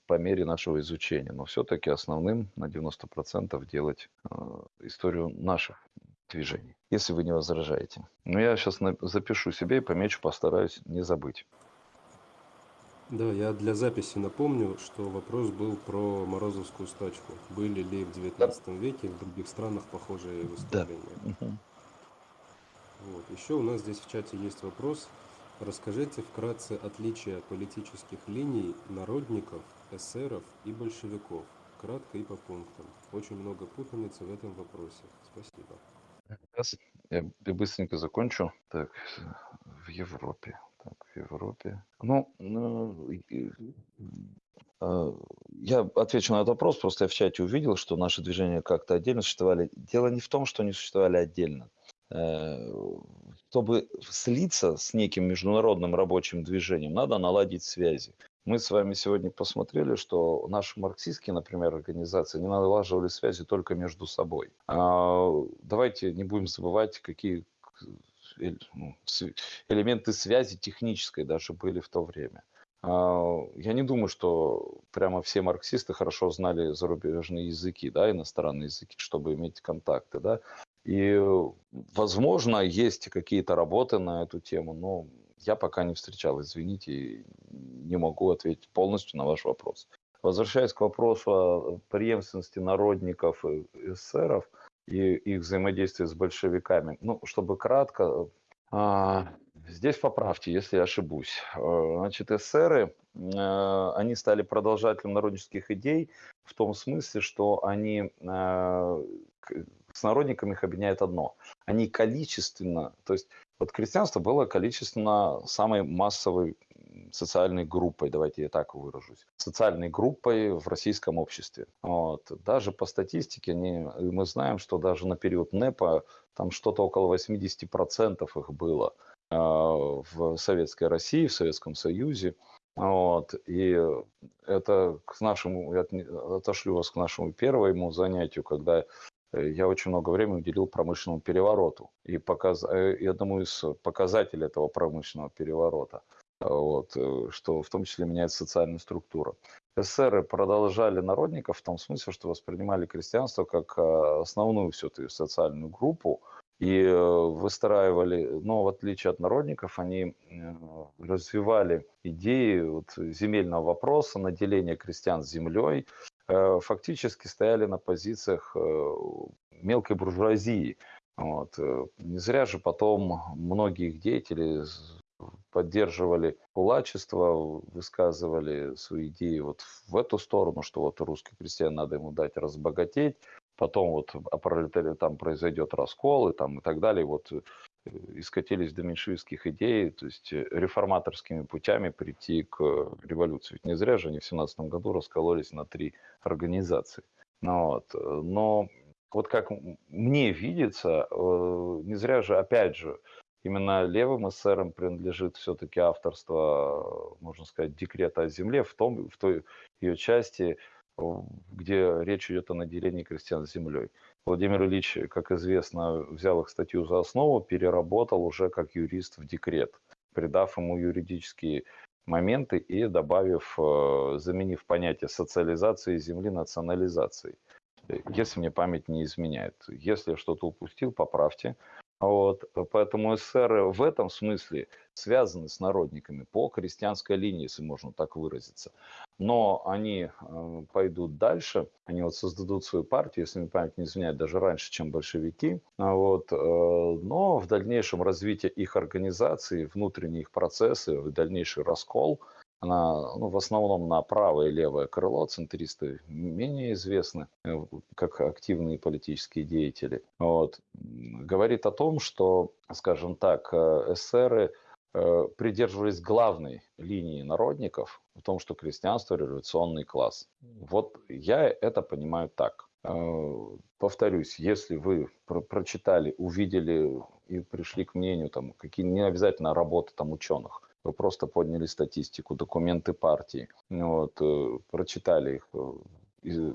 по мере нашего изучения. Но все-таки основным на 90% делать э, историю наших движений, если вы не возражаете. Но я сейчас запишу себе и помечу, постараюсь не забыть. Да, я для записи напомню, что вопрос был про Морозовскую стачку. Были ли в 19 да. веке в других странах похожие выступления? Да. Вот. Еще у нас здесь в чате есть вопрос – Расскажите вкратце отличия политических линий народников, эсеров и большевиков. Кратко и по пунктам. Очень много путаницы в этом вопросе. Спасибо. Сейчас я быстренько закончу. Так, в Европе. Так, в Европе. Ну, ну я отвечу на этот вопрос, просто я в чате увидел, что наши движения как-то отдельно существовали. Дело не в том, что они существовали отдельно. Э, чтобы слиться с неким международным рабочим движением, надо наладить связи. Мы с вами сегодня посмотрели, что наши марксистские, например, организации не налаживали связи только между собой. А давайте не будем забывать, какие ну, элементы связи технической даже были в то время. А, я не думаю, что прямо все марксисты хорошо знали зарубежные языки, да, иностранные языки, чтобы иметь контакты, да. И, возможно, есть какие-то работы на эту тему, но я пока не встречал, извините, не могу ответить полностью на ваш вопрос. Возвращаясь к вопросу о преемственности народников и эсеров и их взаимодействия с большевиками, ну, чтобы кратко, а, здесь поправьте, если я ошибусь. А, значит, эсеры, а, они стали продолжателем народнических идей в том смысле, что они с народниками их объединяет одно. Они количественно, то есть вот крестьянство было количественно самой массовой социальной группой, давайте я так выражусь, социальной группой в российском обществе. Вот. Даже по статистике они, мы знаем, что даже на период НЭПа там что-то около 80% их было э, в Советской России, в Советском Союзе. Вот. И это к нашему, я отошлю вас к нашему первому занятию, когда я очень много времени уделил промышленному перевороту и, показ... Э, и одному из показателей этого промышленного переворота, вот, э, что в том числе меняется социальная структура. Эсеры продолжали народников в том смысле, что воспринимали крестьянство как основную все-таки социальную группу, и выстраивали, но в отличие от народников, они развивали идеи вот, земельного вопроса, наделения крестьян землей, Э, фактически стояли на позициях э, мелкой буржуазии. Вот. Э, не зря же потом многие их деятели поддерживали кулачество, высказывали свои идеи вот в эту сторону, что вот русский крестьян надо ему дать разбогатеть, потом вот о пролетаре там произойдет раскол и там и так далее. Вот и скатились до меньшевистских идей, то есть э, реформаторскими путями прийти к революции. Ведь не зря же они в 17 году раскололись на три организации. Ну, вот. Э, но вот как мне видится, э, не зря же, опять же, именно левым эсерам принадлежит все-таки авторство, можно сказать, декрета о земле в, том, в той ее части, где речь идет о наделении крестьян землей. Владимир Ильич, как известно, взял их статью за основу, переработал уже как юрист в декрет, придав ему юридические моменты и добавив, э, заменив понятие социализации земли национализацией. Если мне память не изменяет. Если что-то упустил, поправьте. Вот, поэтому эсеры в этом смысле связаны с народниками по крестьянской линии, если можно так выразиться. Но они э, пойдут дальше, они вот создадут свою партию, если мне память не изменяет, даже раньше, чем большевики. Вот, э, но в дальнейшем развитие их организации, внутренние их процессы, дальнейший раскол – она ну, в основном на правое и левое крыло, центристы менее известны, э, как активные политические деятели, вот, говорит о том, что, скажем так, э, эсеры э, придерживались главной линии народников в том, что крестьянство – революционный класс. Вот я это понимаю так. Повторюсь, если вы про прочитали, увидели и пришли к мнению, там, какие не обязательно работы там ученых, вы просто подняли статистику, документы партии, вот, э, прочитали их, э,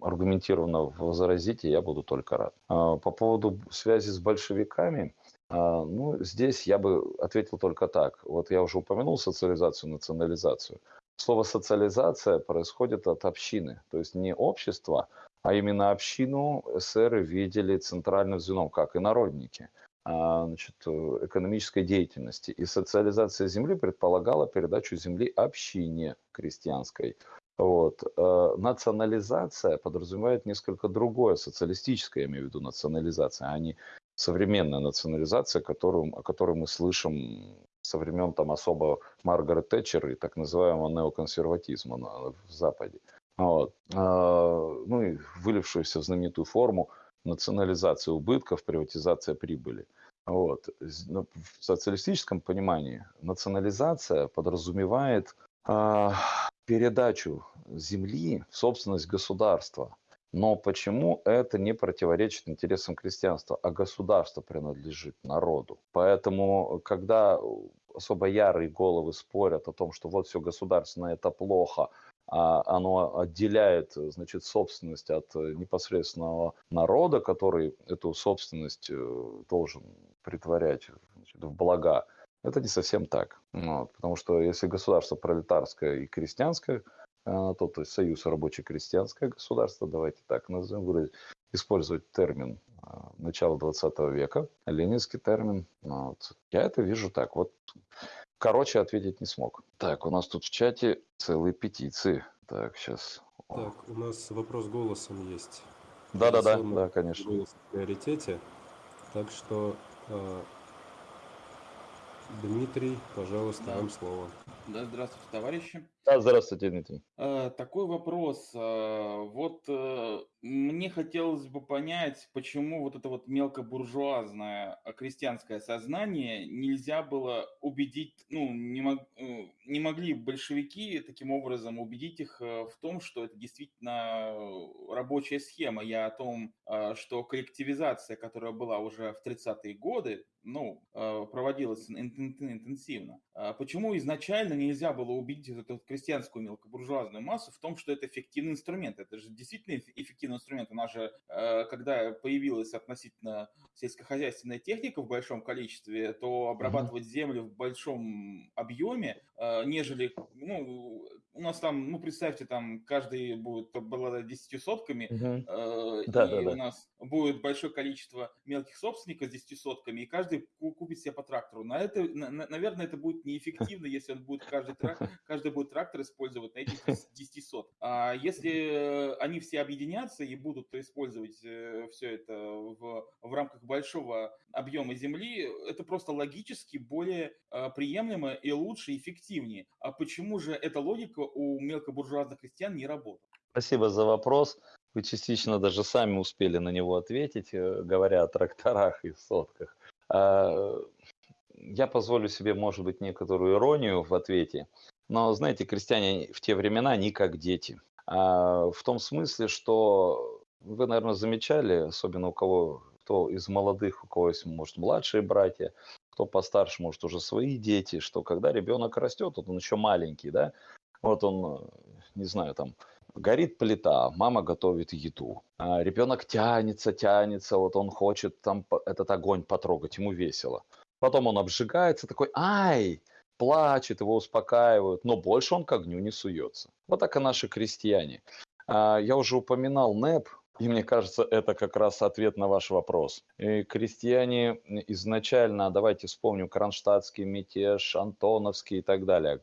аргументированно возразите, я буду только рад. А, по поводу связи с большевиками, а, ну, здесь я бы ответил только так. Вот я уже упомянул социализацию, национализацию. Слово социализация происходит от общины, то есть не общество, а именно общину эсеры видели центральным звеном, как и народники. А, значит, экономической деятельности. И социализация земли предполагала передачу земли общине крестьянской. Вот. Э, национализация подразумевает несколько другое, социалистическое, я имею в виду национализация, а не современная национализация, которую, о которой мы слышим со времен там особо Маргарет Тэтчер и так называемого неоконсерватизма на, в Западе. Вот. А, ну и вылившуюся в знаменитую форму национализация убытков, приватизация прибыли. Вот. Ну, в социалистическом понимании национализация подразумевает э, передачу земли в собственность государства. Но почему это не противоречит интересам крестьянства, а государство принадлежит народу? Поэтому, когда особо ярые головы спорят о том, что вот все государственное это плохо, а оно отделяет, значит, собственность от э, непосредственного народа, который эту собственность э, должен притворять значит, в блага Это не совсем так. Вот, потому что если государство пролетарское и крестьянское, а, то, то есть союз рабоче-крестьянское государство, давайте так назовем, использовать термин а, начала 20 века, ленинский термин. Ну вот. Я это вижу так. Вот короче ответить не смог. Так, у нас тут в чате целые петиции. Так, сейчас. Так, у нас вопрос голосом есть. Да-да-да, да, конечно. Голос в приоритете. Так что э, Дмитрий, пожалуйста, Да. вам слово. Да, здравствуйте, товарищи. Да, здравствуйте, Дмитрий. Э, Такой вопрос. э, Вот э, мне хотелось бы понять, почему вот это вот мелкобуржуазное крестьянское сознание нельзя было убедить, ну, не, мог- не могли большевики таким образом убедить их в том, что это действительно рабочая схема. Я о том, что коллективизация, которая была уже в 30-е годы, ну, э, ин- интенсивно. А Почему изначально нельзя было убедить эту крестьянскую мелкобуржуазную массу в том, что это эффективный инструмент? Это же действительно эф- эффективный инструмент. У нас же, э, когда появилась относительно сельскохозяйственная техника в большом количестве, то обрабатывать землю в большом объеме, э, нежели, ну, у нас там, ну, представьте, там каждый будет обладать 10 сотками, Да, и да, да. у нас будет большое количество мелких собственников с 10 сотками, и каждый ку- купит себе по трактору. На это, на- на- наверное, это будет неэффективно, если он будет каждый, трак- каждый будет трактор использовать на этих 10 10 сот. А если э, они все объединятся и будут использовать все это в, в рамках большого объема земли, это просто логически более э, приемлемо и лучше, эффективнее. А почему же эта логика у мелкобуржуазных крестьян не работает? Спасибо за вопрос. Вы частично даже сами успели на него ответить, э, говоря о тракторах и сотках. А, Я позволю себе, может быть, некоторую иронию в ответе. Но, знаете, крестьяне в те времена не как дети. А в том смысле, что вы, наверное, замечали, особенно у кого, кто из молодых, у кого есть, может, младшие братья, кто постарше, может, уже свои дети, что когда ребенок растет, вот он еще маленький, да, вот он, э, не знаю, там, горит плита, мама готовит еду, а ребенок тянется, тянется, вот он хочет там этот огонь потрогать, ему весело. Потом он обжигается, такой, ай, плачет, его успокаивают, но больше он к огню не суется. Вот так и наши крестьяне. А, Я уже упоминал НЭП, и мне кажется, это как раз ответ на ваш вопрос. И крестьяне изначально, давайте вспомним, Кронштадтский мятеж, Антоновский и так далее.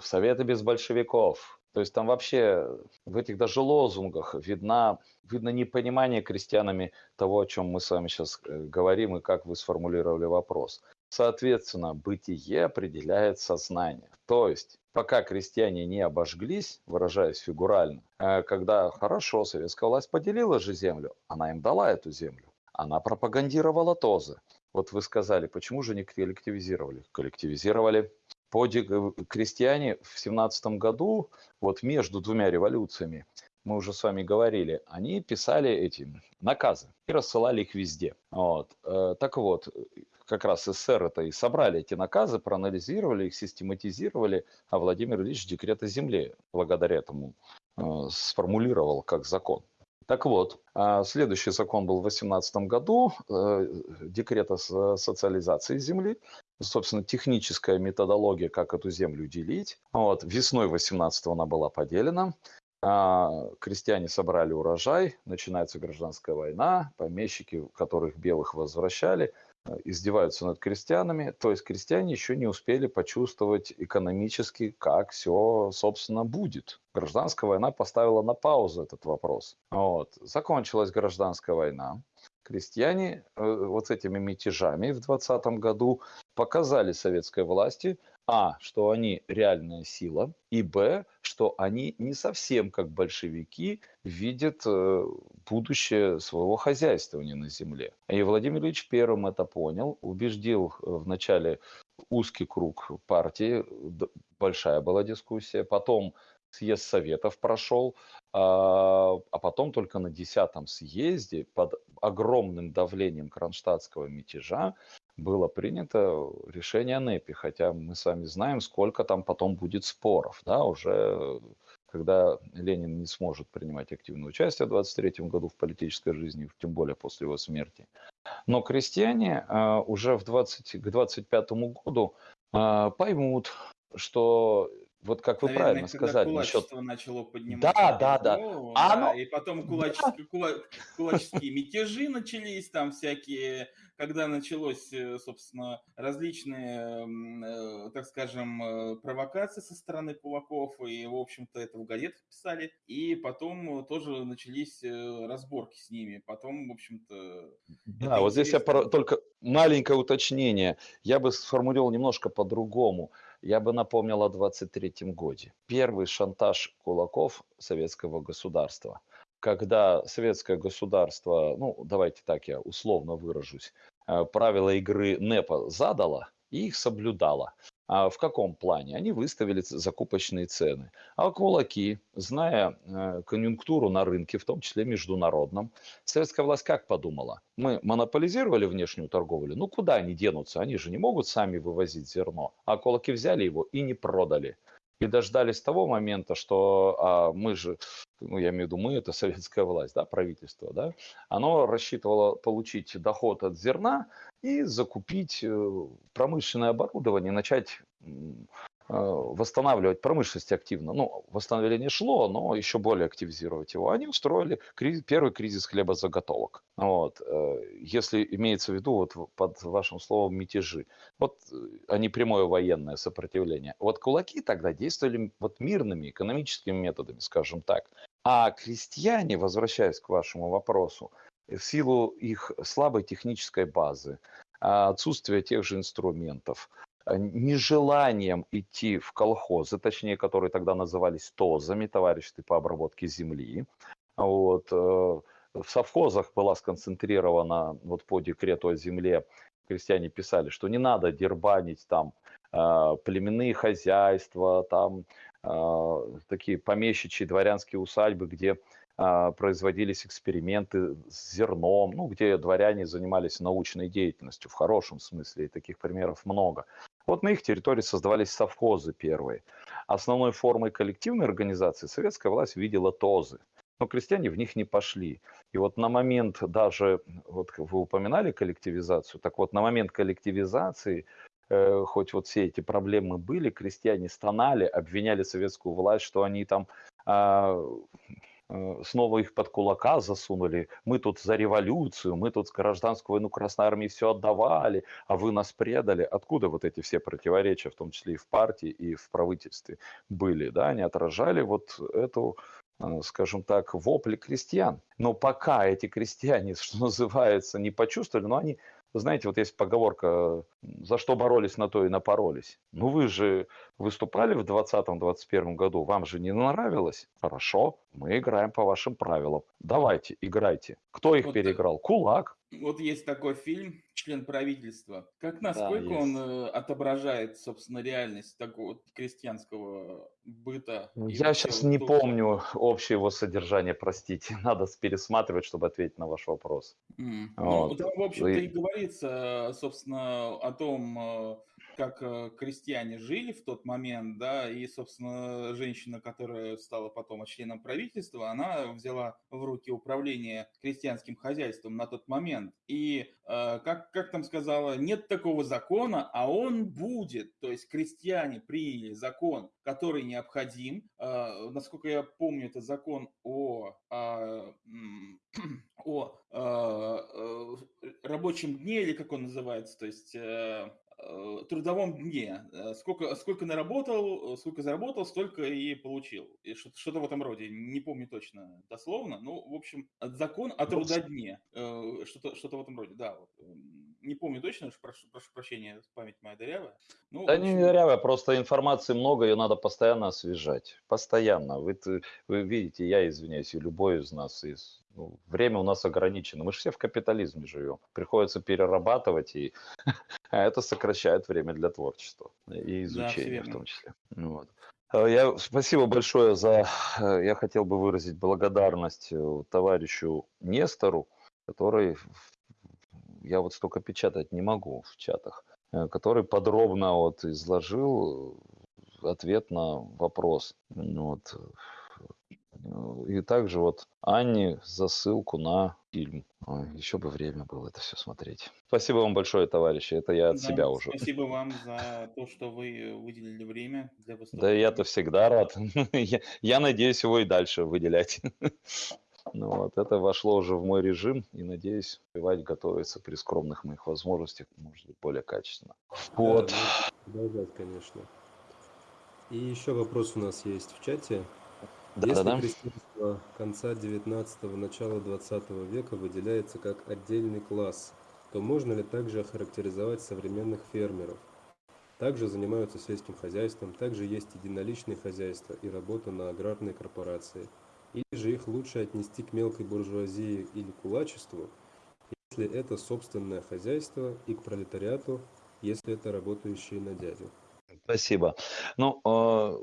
Советы без большевиков. То есть там вообще в этих даже лозунгах видна, видно непонимание крестьянами того, о чем мы с вами сейчас говорим и как вы сформулировали вопрос. Соответственно, бытие определяет сознание. То есть, пока крестьяне не обожглись, выражаясь фигурально, э, когда хорошо, советская власть поделила же землю, она им дала эту землю, она пропагандировала ТОЗы. Вот вы сказали, почему же не коллективизировали? Коллективизировали. Подвиг э, крестьяне в семнадцатом году, вот между двумя революциями, мы уже с вами говорили, они писали эти наказы и рассылали их везде. Вот. Э, Так вот, как раз СССР это и собрали эти наказы, проанализировали их, систематизировали, а Владимир Ильич декрет о земле благодаря этому э, сформулировал как закон. Так вот, а, следующий закон был в 2018 году, декрет о со- социализации земли, собственно, техническая методология, как эту землю делить. Вот, весной 18 она была поделена, а, крестьяне собрали урожай, начинается гражданская война, помещики, которых белых возвращали, э, издеваются над крестьянами, то есть крестьяне еще не успели почувствовать экономически, как все, собственно, будет. Гражданская война поставила на паузу этот вопрос. Вот. Закончилась гражданская война. Крестьяне э, вот с этими мятежами в 2020 году показали советской власти, а, что они реальная сила, и б, что они не совсем как большевики видят э, будущее своего хозяйствования на земле. И Владимир Ильич первым это понял, убеждил э, вначале узкий круг партии, большая была дискуссия, потом съезд советов прошел, а а потом только на 10 съезде под огромным давлением кронштадтского мятежа было принято решение о НЭПе, хотя мы с вами знаем, сколько там потом будет споров, да, уже когда Ленин не сможет принимать активное участие в 23 году в политической жизни, тем более после его смерти. Но крестьяне а, уже в 20, к 25 году а, поймут, что вот как вы Наверное, правильно когда сказали кулачество насчет... начало поднимать Да, да, да. голову, А да, оно... и потом Да, кулаческие, кула- кулаческие мятежи начались, там всякие, когда началось, э, собственно, различные, э, так скажем, э, провокации со стороны кулаков, и, в общем-то, это в газетах писали, и потом тоже начались разборки с ними, потом, в общем-то, Да, вот здесь я пора- интересно. только маленькое уточнение. Я бы сформулировал немножко по-другому. Я бы напомнил о 23 годе. Первый шантаж кулаков советского государства. Когда советское государство, ну давайте так я условно выражусь, э, правила игры НЭПа задало и их соблюдало. А в каком плане? Они выставили закупочные цены. А кулаки, зная э, конъюнктуру на рынке, в том числе международном, Советская власть как подумала? Мы монополизировали внешнюю торговлю, ну куда они денутся? Они же не могут сами вывозить зерно. А кулаки взяли его и не продали. И дождались того момента, что а, мы же, ну я имею в виду мы, это советская власть, да, правительство, да, оно рассчитывало получить доход от зерна и закупить э, промышленное оборудование, начать восстанавливать промышленность активно. Ну, восстановление шло, но еще более активизировать его. Они устроили криз- первый кризис хлебозаготовок. Вот. э, Если имеется в виду вот под вашим словом мятежи, вот, э, а прямое военное сопротивление. Вот кулаки тогда действовали вот мирными экономическими методами, скажем так. А крестьяне, возвращаясь к вашему вопросу, в силу их слабой технической базы, а, отсутствия тех же инструментов, нежеланием идти в колхозы, точнее, которые тогда назывались ТОЗами, товарищества по обработке земли. Вот. э, В совхозах была сконцентрирована вот по декрету о земле, крестьяне писали, что не надо дербанить там а, племенные хозяйства, там такие помещичьи дворянские усадьбы, где производились эксперименты с зерном, ну, где дворяне занимались научной деятельностью в хорошем смысле, и таких примеров много. Вот на их территории создавались совхозы первые. Основной формой коллективной организации советская власть видела ТОЗы, но крестьяне в них не пошли. И вот на момент даже, вот вы упоминали коллективизацию, так вот на момент коллективизации э, хоть вот все эти проблемы были, крестьяне стонали, обвиняли советскую власть, что они там а, снова их под кулака засунули. Мы тут за революцию, мы тут гражданскую войну Красной Армии все отдавали, а вы нас предали. Откуда вот эти все противоречия, в том числе и в партии, и в правительстве были, да, они отражали вот эту э, скажем так, вопли крестьян. Но пока эти крестьяне, что называется, не почувствовали, но они, вы знаете, вот есть поговорка, за что боролись, на то и напоролись. Ну вы же выступали в 2020-2021 году, вам же не нравилось? Хорошо, мы играем по вашим правилам. Давайте, играйте. Кто их Вот, переиграл? Кулак. Вот есть такой фильм «Член правительства». Как Да, насколько он есть. э, отображает, собственно, реальность такого крестьянского быта и Я сейчас не то, помню общее его содержание, простите. Надо пересматривать, чтобы ответить на ваш вопрос. Ну, Вот. там, в общем-то, и И- говорится, собственно, о том, э, как э, крестьяне жили в тот момент, да, и, собственно, женщина, которая стала потом членом правительства, она взяла в руки управление крестьянским хозяйством на тот момент. И, э, как, как там сказала, нет такого закона, а он будет. То есть крестьяне приняли закон, который необходим. Э, Насколько я помню, это закон о, а, о э, э, рабочем дне, или как он называется, то есть трудовом дне. Э, Сколько, сколько наработал, э, сколько заработал, столько и получил. И что- что-то в этом роде. Не помню точно дословно. Ну, в общем, закон о трудодне. Э, Что-то, что-то в этом роде, да. Вот. М, Не помню точно, уж прошу, прошу прощения, память моя дырявая. Ну, Да в не общем, дырявая, просто информации много, ее надо постоянно освежать. Постоянно. Вы, вы видите, я извиняюсь, и любой из нас. Из, время у нас ограничено. Мы же все в капитализме живем. Приходится перерабатывать, и а это сокращает время для творчества и да, изучения в том числе. Ну Вот. А Я, спасибо большое за... э, Я хотел бы выразить благодарность э, товарищу Нестору, который... Я вот столько печатать не могу в чатах э, который подробно вот изложил ответ на вопрос. Ну Вот. Э, И также вот Анне за ссылку на фильм. Ой, еще бы время было это все смотреть. Спасибо вам большое, товарищи. Это я от Да, себя уже. спасибо вам за то, что вы выделили время для Да выступления. я-то всегда рад. Я, я надеюсь его и дальше выделять. Ну вот, это вошло уже в мой режим, и надеюсь, успевать готовиться при скромных моих возможностях, может быть, более качественно. Вот. Да, продолжать, конечно. И еще вопрос у нас есть в чате. Если Да-да-да. крестьянство конца 19-го, начала 20 века выделяется как отдельный класс, то можно ли также охарактеризовать современных фермеров? Также занимаются сельским хозяйством, также есть единоличные хозяйства и работа на аграрной корпорации. Или же их лучше отнести к мелкой буржуазии или кулачеству, если это собственное хозяйство, и к пролетариату, если это работающие на дядю. Спасибо. Ну, э,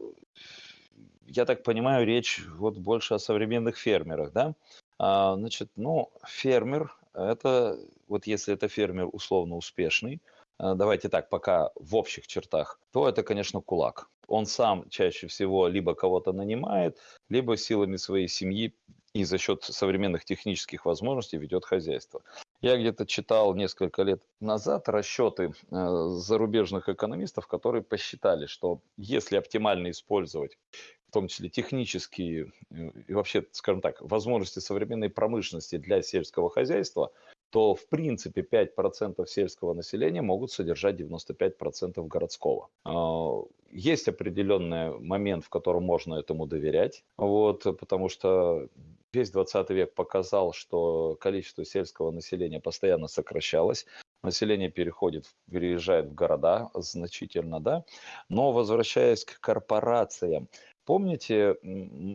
я так понимаю, речь вот больше о современных фермерах, да? А, Значит, ну, фермер, это, вот если это фермер условно успешный, э, давайте так, пока в общих чертах, то это, конечно, кулак. Он сам чаще всего либо кого-то нанимает, либо силами своей семьи и за счет современных технических возможностей ведет хозяйство. Я где-то читал несколько лет назад расчеты э, зарубежных экономистов, которые посчитали, что если оптимально использовать в том числе технические э, и вообще, скажем так, возможности современной промышленности для сельского хозяйства, то в принципе 5% сельского населения могут содержать 95% городского. А, Есть определенный момент, в котором можно этому доверять, вот, потому что весь 20 век показал, что количество сельского населения постоянно сокращалось, население переходит, переезжает в города значительно, да, но возвращаясь к корпорациям, Помните,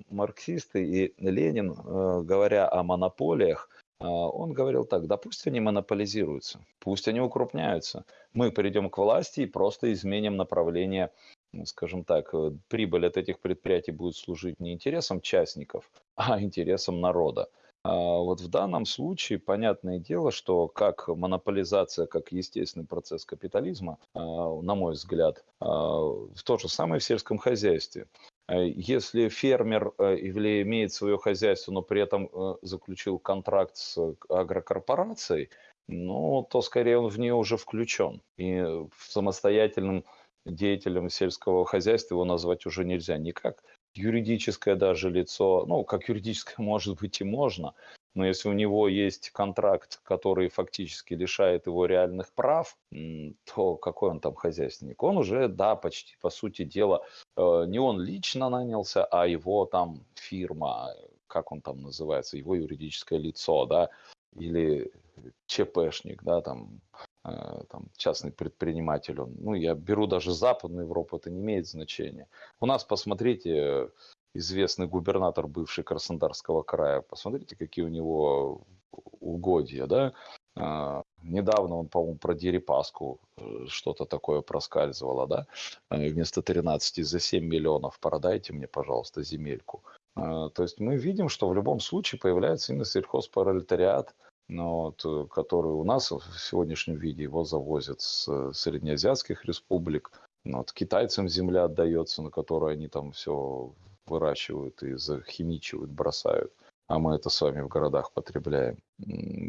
марксисты и Ленин, э, говоря о монополиях, а, он говорил так, да пусть они монополизируются, пусть они укрупняются. Мы придем к власти и просто изменим направление, ну, скажем так, э, прибыль от этих предприятий будет служить не интересам частников, а интересам народа. А Вот в данном случае понятное дело, что как монополизация, как естественный процесс капитализма, на мой взгляд, в то же самое в сельском хозяйстве. Э, Если фермер э, или имеет свое хозяйство, но при этом э, заключил контракт с агрокорпорацией, ну, то скорее он в нее уже включен. И самостоятельным деятелем сельского хозяйства его назвать уже нельзя никак. Юридическое даже лицо, ну, как юридическое, может быть, и можно, но если у него есть контракт, который фактически лишает его реальных прав, то какой он там хозяйственник? Он уже, да, почти по сути дела, э, не он лично нанялся, а его там фирма, как он там называется, его юридическое лицо, да, или ЧПшник, да, там, э, там частный предприниматель, он, ну, я беру даже Западную Европу, это не имеет значения. У нас, посмотрите, известный губернатор бывший Краснодарского края, посмотрите, какие у него угодья, да, А, Недавно он, по-моему, про Дерипаску э, что-то такое проскальзывало, да, Э, вместо 13 за 7 миллионов продайте мне, пожалуйста, земельку. А, То есть мы видим, что в любом случае появляется именно сельхозпролетариат, ну, вот, э, который у нас в сегодняшнем виде его завозят с среднеазиатских республик. Ну, Вот, китайцам земля отдается, на которой они там все выращивают и захимичивают, бросают. А мы это с вами в городах потребляем.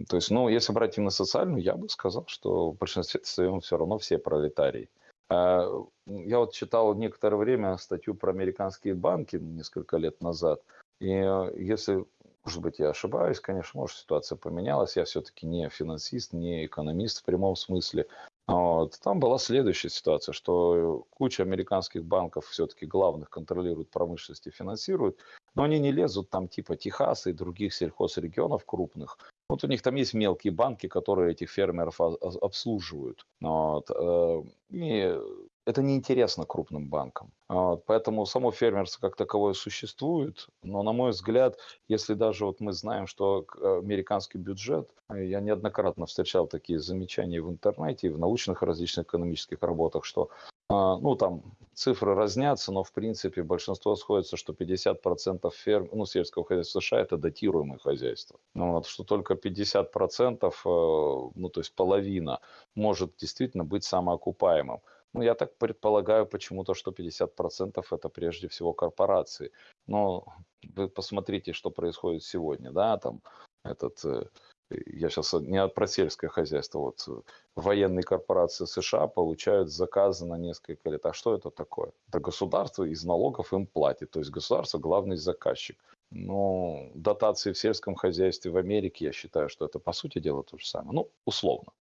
То есть, ну, если брать именно социальную, я бы сказал, что в большинстве своем все равно все пролетарии. А, Я вот читал некоторое время статью про американские банки несколько лет назад. И э, если, может быть, я ошибаюсь, конечно, может, ситуация поменялась. Я все-таки не финансист, не экономист в прямом смысле. Вот. Там была следующая ситуация, что куча американских банков все-таки главных контролируют промышленность и финансируют, но они не лезут там типа Техаса и других сельхозрегионов крупных. Вот у них там есть мелкие банки, которые этих фермеров обслуживают. Вот. э, И это неинтересно крупным банкам. Вот. Поэтому само фермерство как таковое существует, но, на мой взгляд, если даже вот мы знаем, что э, американский бюджет, э, я неоднократно встречал такие замечания в интернете и в научных различных экономических работах, что а, ну, там цифры разнятся, но в принципе большинство сходится, что 50% ферм, ну, сельского хозяйства США это датируемое хозяйство. Ну, вот, что только 50%, э, ну, то есть половина, может действительно быть самоокупаемым. Ну, я так предполагаю почему-то, что 50% это прежде всего корпорации. Но вы посмотрите, что происходит сегодня, да, там этот, э, я сейчас не про сельское хозяйство, вот э, военные корпорации США получают заказы на несколько лет. А что это такое? Это государство из налогов им платит, то есть государство главный заказчик. Но дотации в сельском хозяйстве в Америке, я считаю, что это по сути дела то же самое. Ну, условно.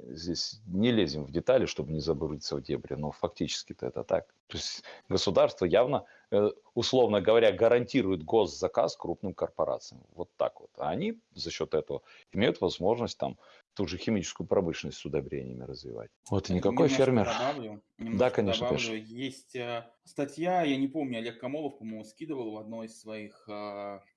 Здесь не лезем в детали, чтобы не забыться в дебри, но фактически-то это так. То есть государство явно, э, условно говоря, гарантирует госзаказ крупным корпорациям. Вот так вот. А они за счет этого имеют возможность там ту же химическую промышленность с удобрениями развивать. Вот и никакой Немножко фермер. Добавлю, Да, конечно, добавлю. конечно. Есть э, статья, я не помню, Олег Камолов, по-моему, скидывал в одной из своих, э,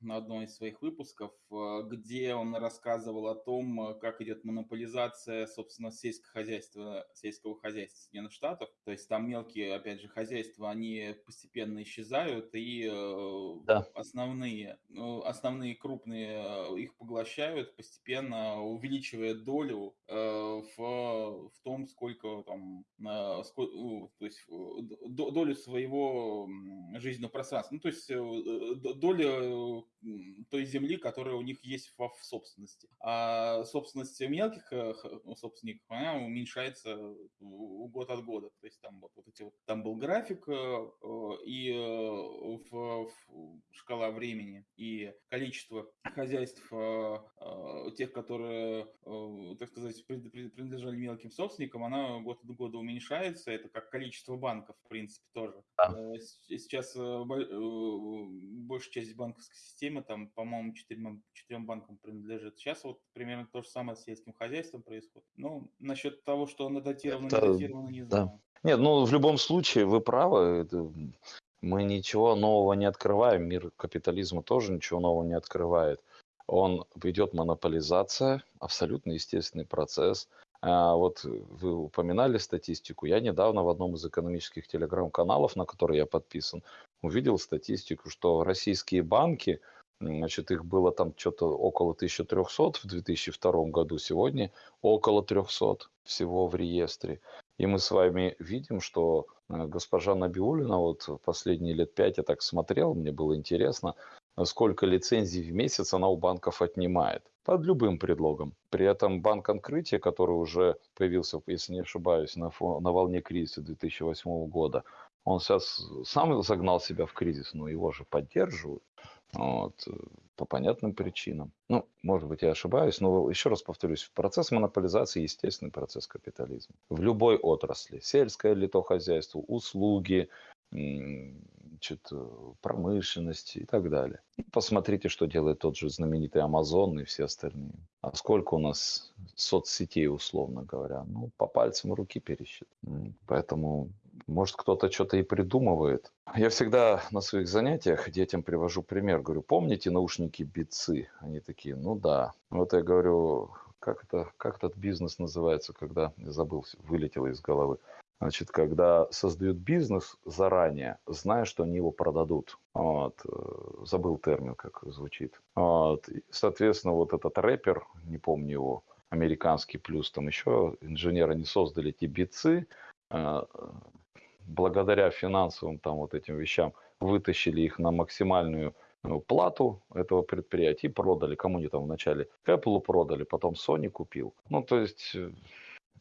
на одной из своих выпусков, э, где он рассказывал о том, э, как идет монополизация, собственно, сельского хозяйства, сельского хозяйства Соединенных Штатов. То есть там мелкие, опять же, хозяйства, они постепенно исчезают, и э, Да. основные, основные крупные э, их поглощают, постепенно увеличивая долю э, в, в том, сколько там, э, ско- ну, то есть э, долю своего жизненного пространства, ну то есть э, д- доля м, той земли, которая у них есть во- в собственности. А собственность мелких э, ну, собственников, она уменьшается в- год от года. То есть там вот, вот эти вот, там был график э, э, и э, в, в шкала времени и количество хозяйств э, э, тех, которые, э, так сказать, принадлежали мелким собственникам, она год от года уменьшается. Это как количество банков, в принципе, тоже. Да. Э, Сейчас э, бо- э, большая часть банковской системы, там, по-моему, четырем, четырем банкам принадлежит. Сейчас вот примерно то же самое с сельским хозяйством происходит. Ну, насчет того, что оно датировано, не Это- не да. знаю. Нет, ну в любом случае вы правы. это, мы ничего нового не открываем. Мир капитализма тоже ничего нового не открывает. Он идет монополизация, абсолютно естественный процесс. А вот вы упоминали статистику. Я недавно в одном из экономических телеграм-каналов, на который я подписан, увидел статистику, что российские банки, значит, их было там что-то около 1300 в 2002 году, сегодня около 300 всего в реестре. И мы с вами видим, что э, госпожа Набиулина, вот последние лет пять я так смотрел, мне было интересно, сколько лицензий в месяц она у банков отнимает. Под любым предлогом. При этом банк открытия, который уже появился, если не ошибаюсь, на, фо- на волне кризиса 2008 года, он сейчас сам загнал себя в кризис, но его же поддерживают. Вот, по понятным причинам. Ну, может быть, я ошибаюсь, но еще раз повторюсь, процесс монополизации – естественный процесс капитализма. В любой отрасли, сельское ли то хозяйство, услуги, значит, э, промышленность и так далее. Посмотрите, что делает тот же знаменитый Amazon и все остальные. А сколько у нас соцсетей, условно говоря? Ну, по пальцам руки пересчитать. М, Поэтому, может, кто-то что-то и придумывает. Я всегда на своих занятиях детям привожу пример. Говорю, помните наушники бицы? Они такие, ну да. Вот я говорю, как это, как этот бизнес называется, когда, я забыл, вылетело из головы. Значит, когда создают бизнес заранее, зная, что они его продадут. Вот. э, Забыл термин, как звучит. Вот. Соответственно, вот этот рэпер, не помню его, американский, плюс там еще инженеры не создали эти бицы, э, благодаря финансовым там вот этим вещам вытащили их на максимальную ну, плату этого предприятия и продали. Кому они там вначале Apple продали, потом Sony купил. Ну, то есть...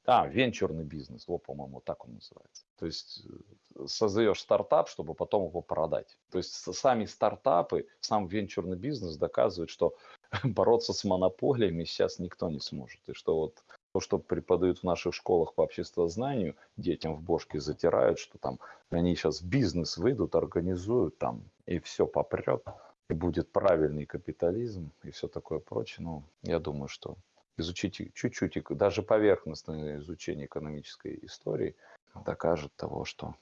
А, венчурный бизнес, вот, по-моему, так он называется. То есть э, создаешь стартап, чтобы потом его продать. То есть сами стартапы, сам венчурный бизнес доказывает, что бороться с монополиями сейчас никто не сможет. И что вот то, что преподают в наших школах по обществознанию, детям в бошке затирают, что там они сейчас в бизнес выйдут, организуют там, и все попрет, и будет правильный капитализм, и все такое прочее. Ну, я думаю, что изучите чуть-чуть, и даже поверхностное изучение экономической истории докажет того, что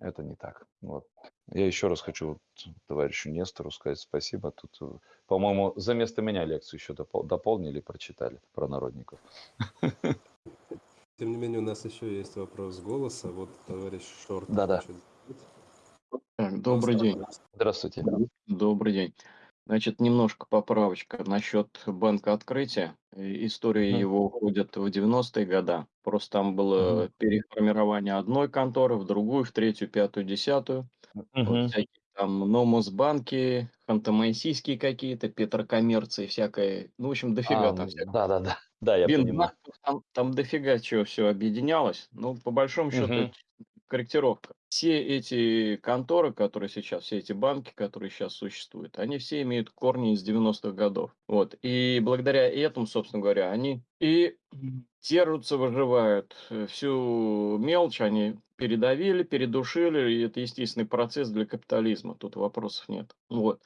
это не так. Вот. Я еще раз хочу вот товарищу Нестору сказать спасибо. Тут, э, по-моему, за место меня лекцию еще допол- дополнили, прочитали про народников. Тем не менее, у нас еще есть вопрос голоса. Вот товарищ Шорт. Да-да. добрый день. Здравствуйте. Добрый день. Значит, немножко поправочка насчет банка открытия. история его уходит в 90-е года. Просто там было переформирование одной конторы в другую, в третью, пятую, десятую. Вот Мгм. всякие там Номосбанки, Ханты-Мансийские какие-то, Петрокоммерции всякое. Ну, в общем, дофига А, там всякого. да-да-да. Да, я понимаю. Бинбанков там, там дофига чего все объединялось. Ну, по большому счету, это корректировка. Все эти конторы, которые сейчас, все эти банки, которые сейчас существуют, они все имеют корни из 90-х годов. Вот. И благодаря этому, собственно говоря, они и м, держатся, выживают. Э, Всю мелочь они передавили, передушили, и это естественный процесс для капитализма. Тут вопросов нет. Вот.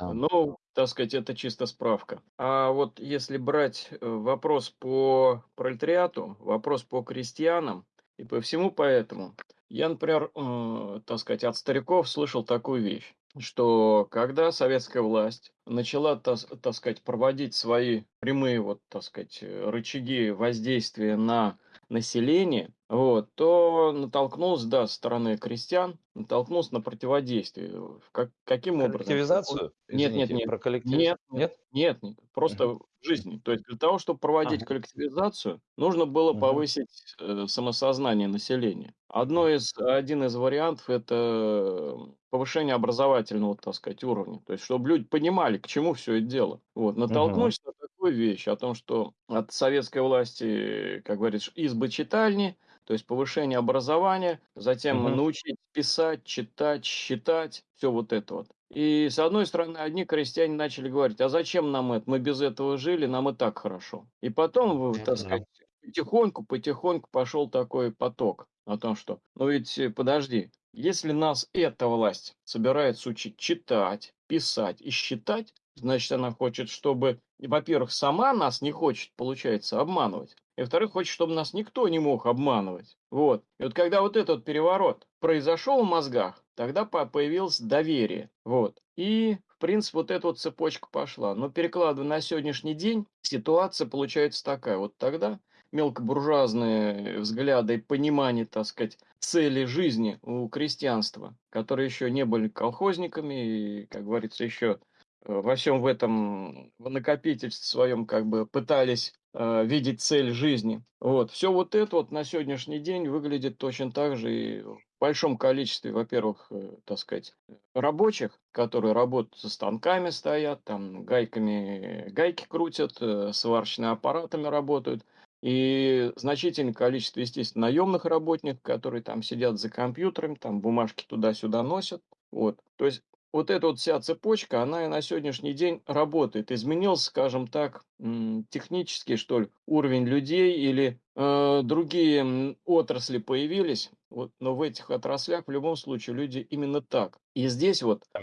Ну. Ну, так сказать, это чисто справка. А вот если брать э, вопрос по пролетариату, вопрос по крестьянам и по всему поэтому, я, например, э, так сказать, от стариков слышал такую вещь, что когда советская власть начала, так сказать, проводить свои прямые, вот, так сказать, э, рычаги воздействия на население, вот, то натолкнулся, да, со стороны крестьян, натолкнулся на противодействие. В Как, каким образом? Коллективизацию? Нет, нет, Извините, нет. про коллективиз Нет, нет, Нет? нет, просто Мгм. в жизни. То есть для того, чтобы проводить Ага. коллективизацию, нужно было Мгм. повысить э, самосознание населения. Одно из, один из вариантов– это повышение образовательного, так сказать, уровня. То есть, чтобы люди понимали, к чему все это дело. Вот. Натолкнулись на такую вещь, о том, что от советской власти, как говорится, избы читальни, то есть повышение образования, затем Мгм. научить писать, читать, считать, все вот это вот. И с одной стороны, одни крестьяне начали говорить, а зачем нам это, мы без этого жили, нам и так хорошо. И потом, так сказать, потихоньку, потихоньку пошел такой поток о том, что, ну ведь подожди, если нас эта власть собирается учить читать, писать и считать, значит, она хочет, чтобы, во-первых, сама нас не хочет, получается, обманывать, и, во-вторых, хочет, чтобы нас никто не мог обманывать. Вот. И вот когда вот этот переворот произошел в мозгах, тогда по- появилось доверие. Вот. И, в принципе, вот эта вот цепочка пошла. Но перекладывая на сегодняшний день, ситуация получается такая. Вот тогда мелкобуржуазные взгляды и понимание, так сказать, цели жизни у крестьянства, которые еще не были колхозниками и, как говорится, еще э, во всем в этом в накопительстве своем как бы пытались э, видеть цель жизни. Вот. Все вот это вот на сегодняшний день выглядит точно так же и в большом количестве, во-первых, э, так сказать, рабочих, которые работают со станками стоят, там гайками гайки крутят, э, сварочными аппаратами работают. И значительное количество, естественно, наемных работников, которые там сидят за компьютером, там бумажки туда-сюда носят. Вот. То есть вот эта вот вся цепочка, она и на сегодняшний день работает. Изменился, скажем так, технический, что ли, уровень людей или э, другие отрасли появились. Вот, но в этих отраслях в любом случае люди именно так. И здесь вот э,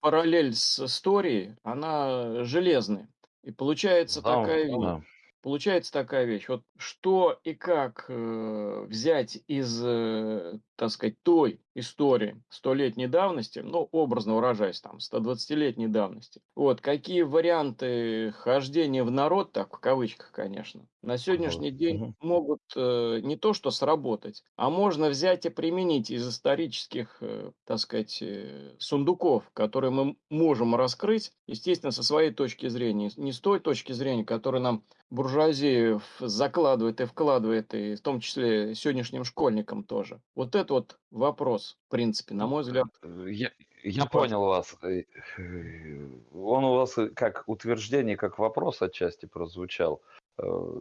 параллель с историей, она железная. И получается такая вещь. Да. Получается такая вещь. Вот что и как э, взять из, э, так сказать, той истории столетней давности, ну, образно выражаясь, там, 120-летней давности. Вот, какие варианты хождения в народ, так, в кавычках, конечно, на сегодняшний день Мгм. могут э, не то что сработать, а можно взять и применить из исторических, э, так сказать, э, сундуков, которые мы можем раскрыть, естественно, со своей точки зрения, не с той точки зрения, которая нам буржуазия в- закладывает и вкладывает, и в том числе сегодняшним школьникам тоже. Вот это вот вопрос, в принципе, на мой взгляд. Э, Я, я понял вас. Э, э, Он у вас как утверждение, как вопрос отчасти прозвучал.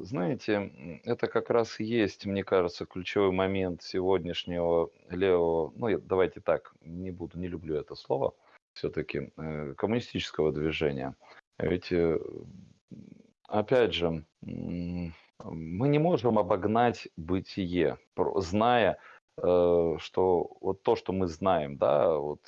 Знаете, это как раз есть, мне кажется, ключевой момент сегодняшнего левого, ну давайте так, не буду, не люблю это слово, все-таки коммунистического движения. Ведь, опять же, мы не можем обогнать бытие, зная, э, что вот то, что мы знаем, да, вот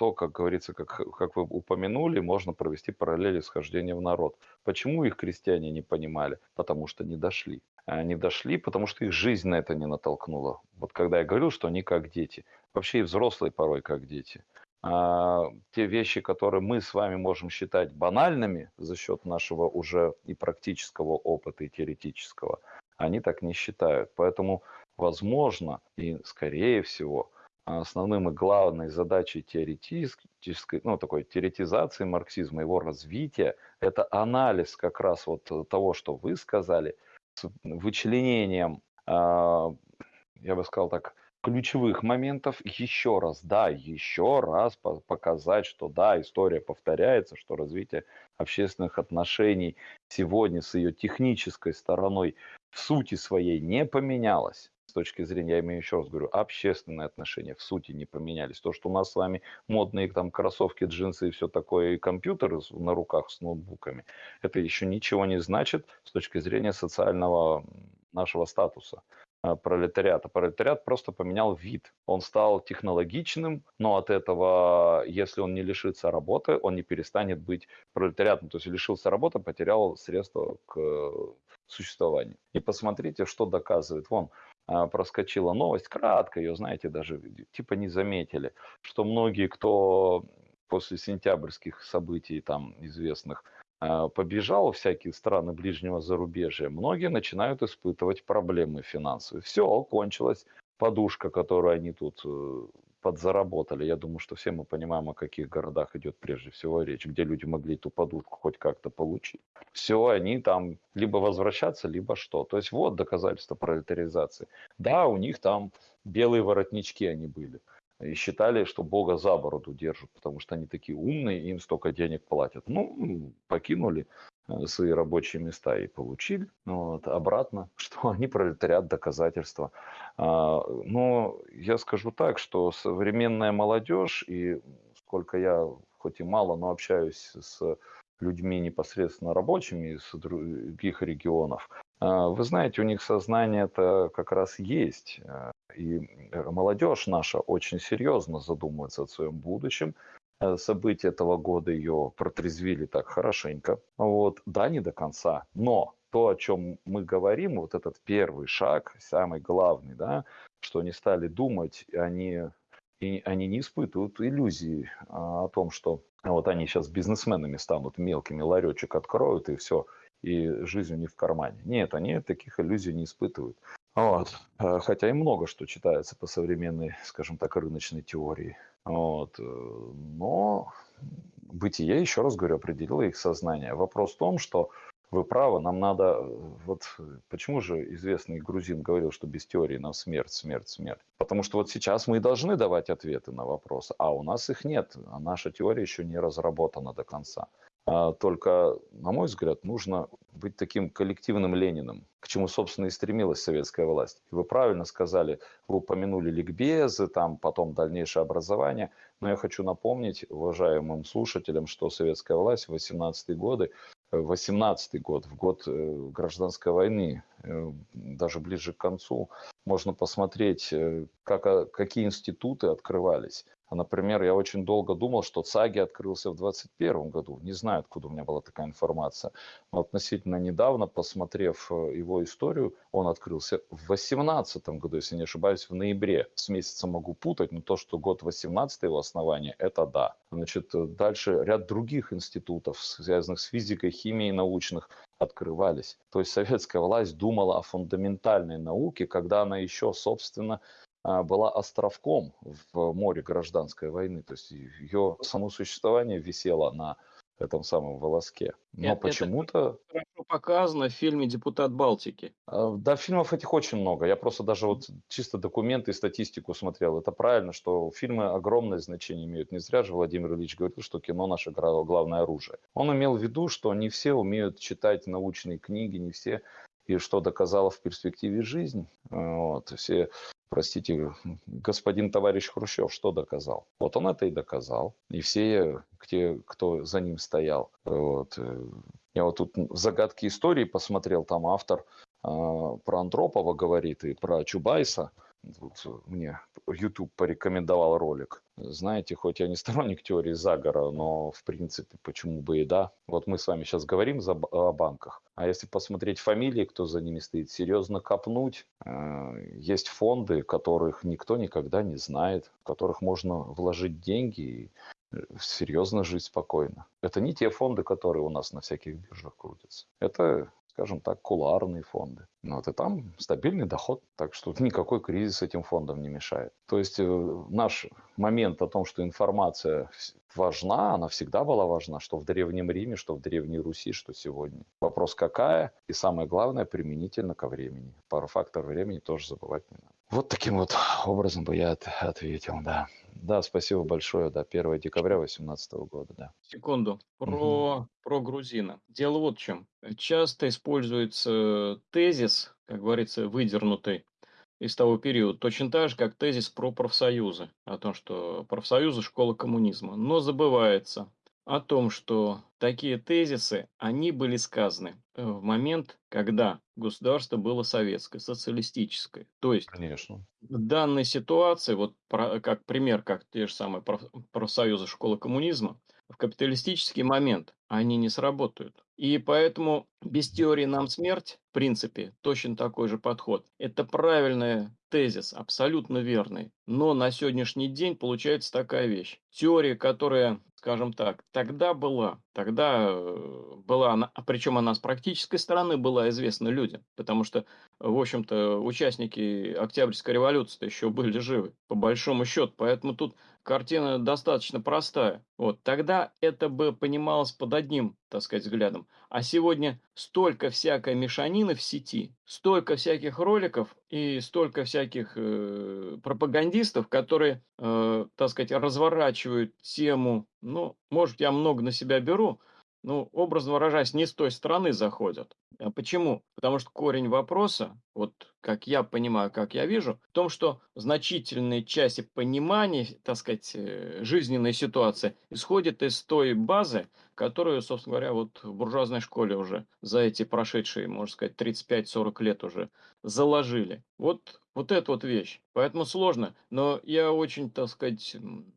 то, как говорится, как, как вы упомянули, можно провести параллели с хождением в народ. Почему их крестьяне не понимали? Потому что не дошли. Они дошли, потому что их жизнь на это не натолкнула. Вот когда я говорил, что они как дети. Вообще и взрослые порой как дети. А, те вещи, которые мы с вами можем считать банальными за счет нашего уже и практического опыта, и теоретического, они так не считают. Поэтому, возможно, и скорее всего, основным и главной задачей теоретической, ну, такой теоретизации марксизма, его развития, это анализ как раз вот того, что вы сказали, с вычленением, а, я бы сказал так, ключевых моментов еще раз, да, еще раз показать, что да, история повторяется, что развитие общественных отношений сегодня с ее технической стороной в сути своей не поменялось. С точки зрения, я имею еще раз говорю, общественные отношения в сути не поменялись. То, что у нас с вами модные там кроссовки, джинсы и все такое, и компьютеры на руках с ноутбуками, это еще ничего не значит с точки зрения социального нашего статуса. Э, пролетариата. Пролетариат просто поменял вид. Он стал технологичным, но от этого, если он не лишится работы, он не перестанет быть пролетариатом. То есть лишился работы, потерял средства к существованию. И посмотрите, что доказывает. Вон, э, проскочила новость, кратко ее, знаете, даже типа не заметили, что многие, кто после сентябрьских событий там известных а, побежал в всякие страны ближнего зарубежья, многие начинают испытывать проблемы финансовые. Все, кончилась подушка, которую они тут э, подзаработали. Я думаю, что все мы понимаем, о каких городах идет прежде всего речь, где люди могли эту подушку хоть как-то получить. Все, они там либо возвращаться, либо что. То есть вот доказательство пролетаризации. Да, у них там белые воротнички они были и считали, что Бога за бороду держат, потому что они такие умные, им столько денег платят. Ну, покинули э, свои рабочие места и получили вот, обратно, что они пролетариат доказательства. А, но я скажу так, что современная молодежь, и сколько я хоть и мало, но общаюсь с людьми непосредственно рабочими из других регионов, вы знаете, у них сознание это как раз есть. А, и э, молодежь наша очень серьезно задумывается о своем будущем. Э, события этого года ее протрезвили так хорошенько. Вот. Да, не до конца, но то, о чем мы говорим, вот этот первый шаг, самый главный, да, что они стали думать, они, и они не испытывают иллюзии а, о том, что вот они сейчас бизнесменами станут, мелкими ларечек откроют и все, и жизнь у них в кармане. Нет, они таких иллюзий не испытывают. Вот. Э, хотя и много что читается по современной, скажем так, рыночной теории. Вот. Э, но бытие, еще раз говорю, определило их сознание. Вопрос в том, что вы правы, нам надо... Э, вот почему же известный грузин говорил, что без теории нам смерть, смерть, смерть? Потому что вот сейчас мы и должны давать ответы на вопросы, а у нас их нет. А наша теория еще не разработана до конца. А, только, на мой взгляд, нужно быть таким коллективным Лениным, к чему, собственно, и стремилась советская власть. Вы правильно сказали, вы упомянули ликбезы, там потом дальнейшее образование. Но я хочу напомнить уважаемым слушателям, что советская власть в 18-е годы 18 год, в год э, гражданской войны, э, даже ближе к концу, можно посмотреть, э, как, а, какие институты открывались. А, например, я очень долго думал, что ЦАГИ открылся в 2021 году. Не знаю, откуда у меня была такая информация. Но относительно недавно, посмотрев э, его историю, он открылся в 2018 году, если не ошибаюсь, в ноябре. С месяцем могу путать, но то, что год 18 его основания, это да. Значит, э, дальше ряд других институтов, связанных с физикой, химией научных, открывались. То есть советская власть думала о фундаментальной науке, когда она еще, собственно, а, была островком в море гражданской войны. То есть ее само существование висело на этом самом волоске. Но Это, почему-то... хорошо показано в фильме «Депутат Балтики». А, да, фильмов этих очень много. Я просто даже вот чисто документы и статистику смотрел. Это правильно, что фильмы огромное значение имеют. Не зря же Владимир Ильич говорил, что кино наше главное оружие. Он имел в виду, что не все умеют читать научные книги, не все и что доказала в перспективе жизнь. Вот, все простите, господин товарищ Хрущев что доказал? Вот он это и доказал. И все, те, кто за ним стоял. Вот. Э, я вот тут загадки истории посмотрел, там автор э, про Андропова говорит и про Чубайса. Тут мне YouTube порекомендовал ролик. Знаете, хоть я не сторонник теории заговора, но в принципе почему бы и да. Вот мы с вами сейчас говорим за, о банках. А если посмотреть фамилии, кто за ними стоит, серьезно копнуть, э, есть фонды, которых никто никогда не знает, в которых можно вложить деньги и э, серьезно жить спокойно. Это не те фонды, которые у нас на всяких биржах крутятся. Это скажем так, кулуарные фонды. Ну, вот и там стабильный доход, так что никакой кризис этим фондам не мешает. То есть э, наш момент о том, что информация важна, она всегда была важна, что в Древнем Риме, что в Древней Руси, что сегодня. Вопрос какая, и самое главное, применительно ко времени. Пару факторов времени тоже забывать не надо. Вот таким вот образом бы я от- ответил, да. Да, спасибо большое, да, 1 декабря 2018 года, да. Секунду. Про, про грузина. Дело вот в чем. Часто используется тезис, как говорится, выдернутый из того периода, точно так же, как тезис про профсоюзы, о том, что профсоюзы– школа коммунизма. Но забывается о том, что такие тезисы, они были сказаны э, в момент, когда государство было советское, социалистическое. То есть Конечно. в данной ситуации, вот про- как пример, как те же самые проф- профсоюзы школы коммунизма, в капиталистический момент они не сработают. И поэтому без теории нам смерть, в принципе, точно такой же подход. Это правильный тезис, абсолютно верный. Но на сегодняшний день получается такая вещь. Теория, которая, скажем так, тогда была, тогда э, была, она, а причем она с практической стороны была известна людям, потому что в общем-то, участники Октябрьской революции еще были живы, по большому счету. Поэтому тут картина достаточно простая. Вот. Тогда это бы понималось под одним, так сказать, взглядом. А сегодня столько всякой мешанины в сети, столько всяких роликов и столько всяких э, пропагандистов, которые, э, так сказать, разворачивают тему, ну, может, я много на себя беру, ну, образно выражаясь, не с той стороны заходят. А почему? Потому что корень вопроса, вот как я понимаю, как я вижу, в том, что значительные части понимания, так сказать, э, жизненной ситуации исходит из той базы, которую, собственно говоря, вот в буржуазной школе уже за эти прошедшие, можно сказать, 35-40 лет уже заложили. Вот, вот эта вот вещь. Поэтому сложно. Но я очень, так сказать,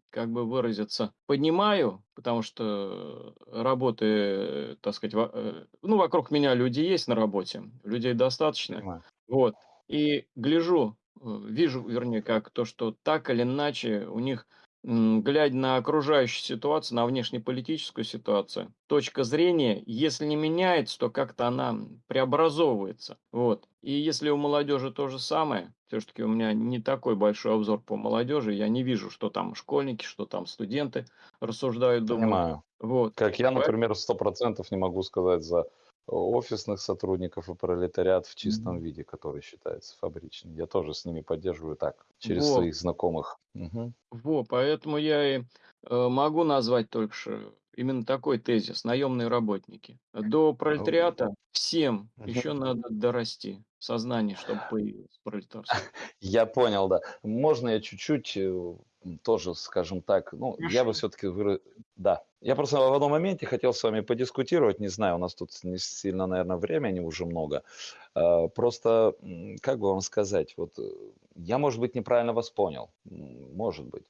как бы выразиться, понимаю, потому что работы, так сказать, во- э, ну, вокруг меня люди есть на работе, людей достаточно. Понимаю. Вот. И гляжу, э, вижу, вернее, как то, что так или иначе у них, глядя на окружающую ситуацию, на внешнеполитическую ситуацию, точка зрения, если не меняется, то как-то она преобразовывается. Вот. И если у молодежи то же самое, все-таки у меня не такой большой обзор по молодежи, я не вижу, что там школьники, что там студенты рассуждают, думают. Понимаю. Вот. Как я, например, сто процентов не могу сказать за офисных сотрудников и пролетариат в чистом Мгм. виде, который считается фабричным. Я тоже с ними поддерживаю так, через Во. своих знакомых. Мгм. Во, поэтому я и э, могу назвать только что именно такой тезис: наемные работники. До пролетариата всем Мгм. еще надо дорасти сознание, чтобы появилось пролетарство. Я понял, да. Можно я чуть-чуть э, тоже, скажем так, ну, я бы Хорошо. все-таки, да. Я просто в одном моменте хотел с вами подискутировать, не знаю, у нас тут не сильно, наверное, времени уже много. А, Просто, как бы вам сказать, вот э, я, может быть, неправильно вас понял, может быть.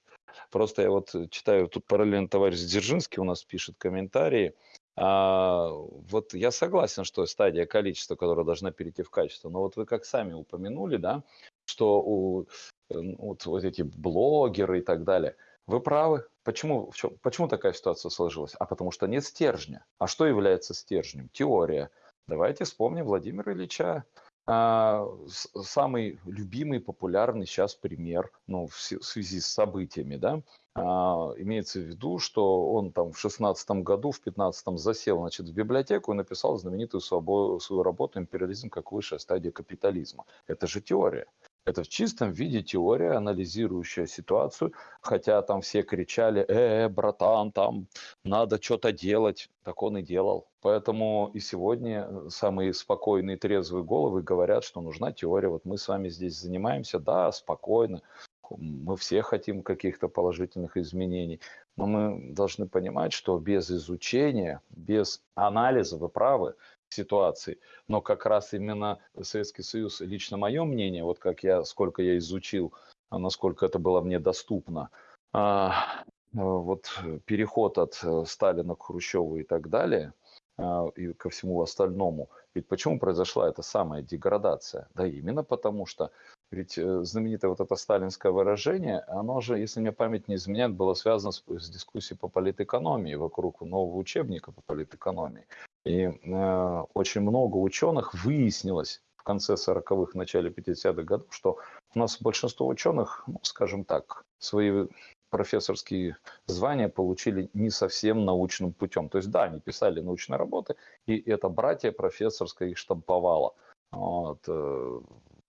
Просто я вот э, читаю, тут параллельно товарищ Дзержинский у нас пишет комментарии. А, вот я согласен, что стадия количества, которая должна перейти в качество, но вот вы как сами упомянули, да, что у вот, вот эти блогеры и так далее, вы правы. Почему, в чем, почему такая ситуация сложилась? А потому что нет стержня. А что является стержнем? Теория. Давайте вспомним Владимира Ильича. А, самый любимый, популярный сейчас пример, ну, в связи с событиями, да, а, имеется в виду, что он там в шестнадцатом году, в пятнадцатом засел, значит, в библиотеку и написал знаменитую свою работу «Империализм как высшая стадия капитализма». Это же теория. Это в чистом виде теория, анализирующая ситуацию, хотя там все кричали, э, братан, там надо что-то делать. Так он и делал. Поэтому и сегодня э, самые спокойные, трезвые головы говорят, что нужна теория. Вот мы с вами здесь занимаемся, да, спокойно. Мы все хотим каких-то положительных изменений. Но мы должны понимать, что без изучения, без анализа, вы правы, ситуации, но как раз именно Советский Союз, лично мое мнение, вот как я, сколько я изучил, а насколько это было мне доступно, а, вот переход от э, Сталина к Хрущеву и так далее, а, и ко всему остальному. Ведь почему произошла эта самая деградация? Да именно потому что ведь э, знаменитое вот это сталинское выражение, оно же, если мне память не изменяет, было связано с, с дискуссией по политэкономии вокруг нового учебника по политэкономии. И э, очень много ученых выяснилось в конце 40-х, начале 50-х годов, что у нас большинство ученых, ну, скажем так, свои профессорские звания получили не совсем научным путем. То есть, да, они писали научные работы, и это братья профессорское их штамповало. Вот, э,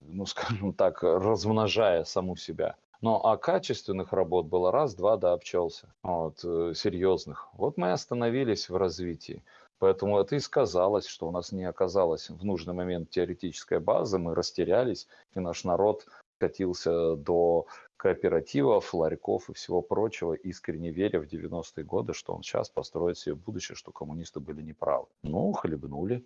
ну, скажем так, размножая саму себя. Но а качественных работ было раз-два, да, обчелся. Вот, э, серьезных. Вот мы остановились в развитии. Поэтому это и сказалось, что у нас не оказалось в нужный момент теоретической базы, мы растерялись, и наш народ катился до кооперативов, ларьков и всего прочего, искренне веря в 90-е годы, что он сейчас построит себе будущее, что коммунисты были неправы. Ну, хлебнули.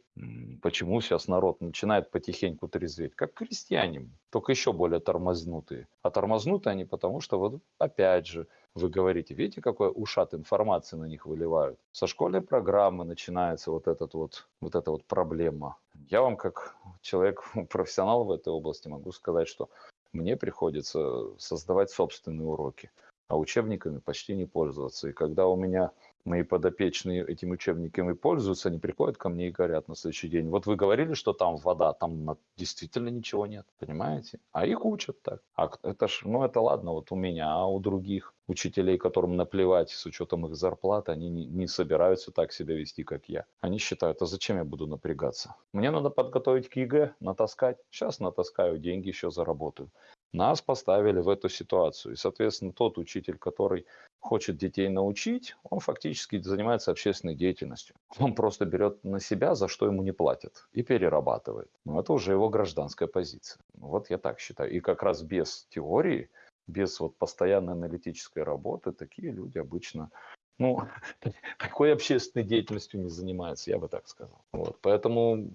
Почему сейчас народ начинает потихоньку трезветь? Как крестьяне, только еще более тормознутые. А тормознутые они потому, что вот опять же, вы говорите, видите, какой ушат информации на них выливают. Со школьной программы начинается вот, этот вот, вот эта вот проблема. Я вам как человек, профессионал в этой области могу сказать, что мне приходится создавать собственные уроки, а учебниками почти не пользоваться. И когда у меня мои подопечные этими учебниками пользуются, они приходят ко мне и говорят на следующий день, вот вы говорили, что там вода, там действительно ничего нет, понимаете? А их учат так. А это ж, ну это ладно, вот у меня, а у других учителей, которым наплевать с учетом их зарплаты, они не, не собираются так себя вести, как я. Они считают, а зачем я буду напрягаться? Мне надо подготовить к ЕГЭ, натаскать. Сейчас натаскаю, деньги еще заработаю. Нас поставили в эту ситуацию. И, соответственно, тот учитель, который хочет детей научить, он фактически занимается общественной деятельностью. Он просто берет на себя, за что ему не платят, и перерабатывает. Но это уже его гражданская позиция. Вот я так считаю. И как раз без теории, без вот постоянной аналитической работы, такие люди обычно ну, такой общественной деятельностью не занимаются, я бы так сказал. Вот. Поэтому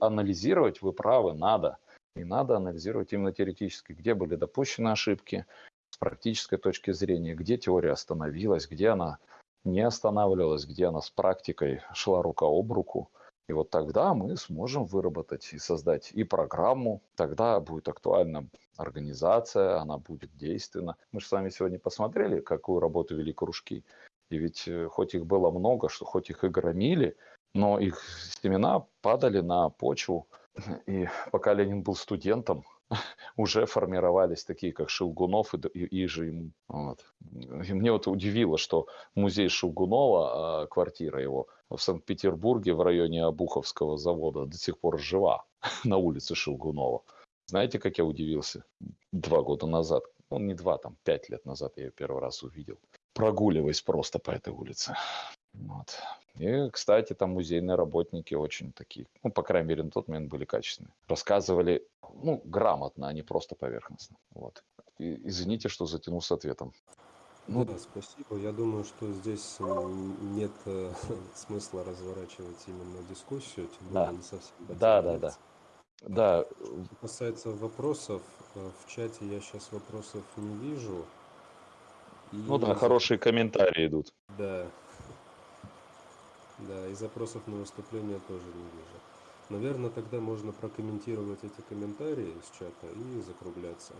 анализировать вы правы, надо. И надо анализировать именно теоретически, где были допущены ошибки, с практической точки зрения, где теория остановилась, где она не останавливалась, где она с практикой шла рука об руку. И вот тогда мы сможем выработать и создать и программу, тогда будет актуальна организация, она будет действенна. Мы же с вами сегодня посмотрели, какую работу вели кружки. И ведь э, хоть их было много, что хоть их и громили, но их семена падали на почву. И пока Ленин был студентом, уже формировались такие, как Шелгунов и, и, и же ему. Вот. И мне вот удивило, что музей Шелгунова, а, квартира его в Санкт-Петербурге в районе Обуховского завода до сих пор жива на улице Шелгунова. Знаете, как я удивился? Два года назад, ну не два, там пять лет назад я ее первый раз увидел. Прогуливаясь просто по этой улице. Вот. И, кстати, там музейные работники очень такие, ну, по крайней мере, на тот момент были качественные. Рассказывали, ну, грамотно, а не просто поверхностно. Вот. И, извините, что затянул с ответом. Ну, да, спасибо. Я думаю, что здесь нет э, смысла разворачивать именно дискуссию, тем более Да, не совсем да, да, да. Да, Что касается вопросов, э, в чате я сейчас вопросов не вижу. И ну да, хорошие комментарии идут. Да. Да, и запросов на выступление тоже не вижу. Наверное, тогда можно прокомментировать эти комментарии из чата и закругляться.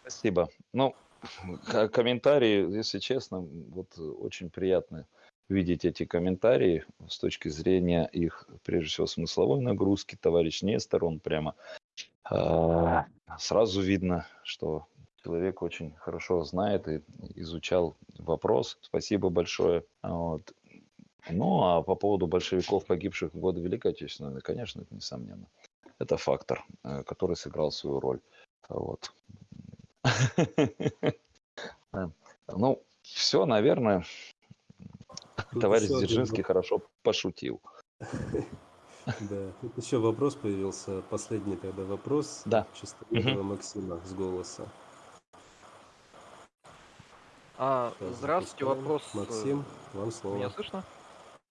Спасибо. Ну, комментарии, если честно, вот очень приятно видеть эти комментарии с точки зрения их, прежде всего, смысловой нагрузки. Товарищ Нестор, он прямо а, сразу видно, что человек очень хорошо знает и изучал вопрос. Спасибо большое. Вот. Ну, а по поводу большевиков, погибших в годы Великой Отечественной конечно, это несомненно. Это фактор, э, который сыграл свою роль. Вот. Ну, все, наверное, товарищ Дзержинский хорошо пошутил. Да, тут еще вопрос появился, последний тогда вопрос. Да. Чистолюбова Максима с голоса. А, здравствуйте, вопрос. э, Максим, вам слово. Меня слышно?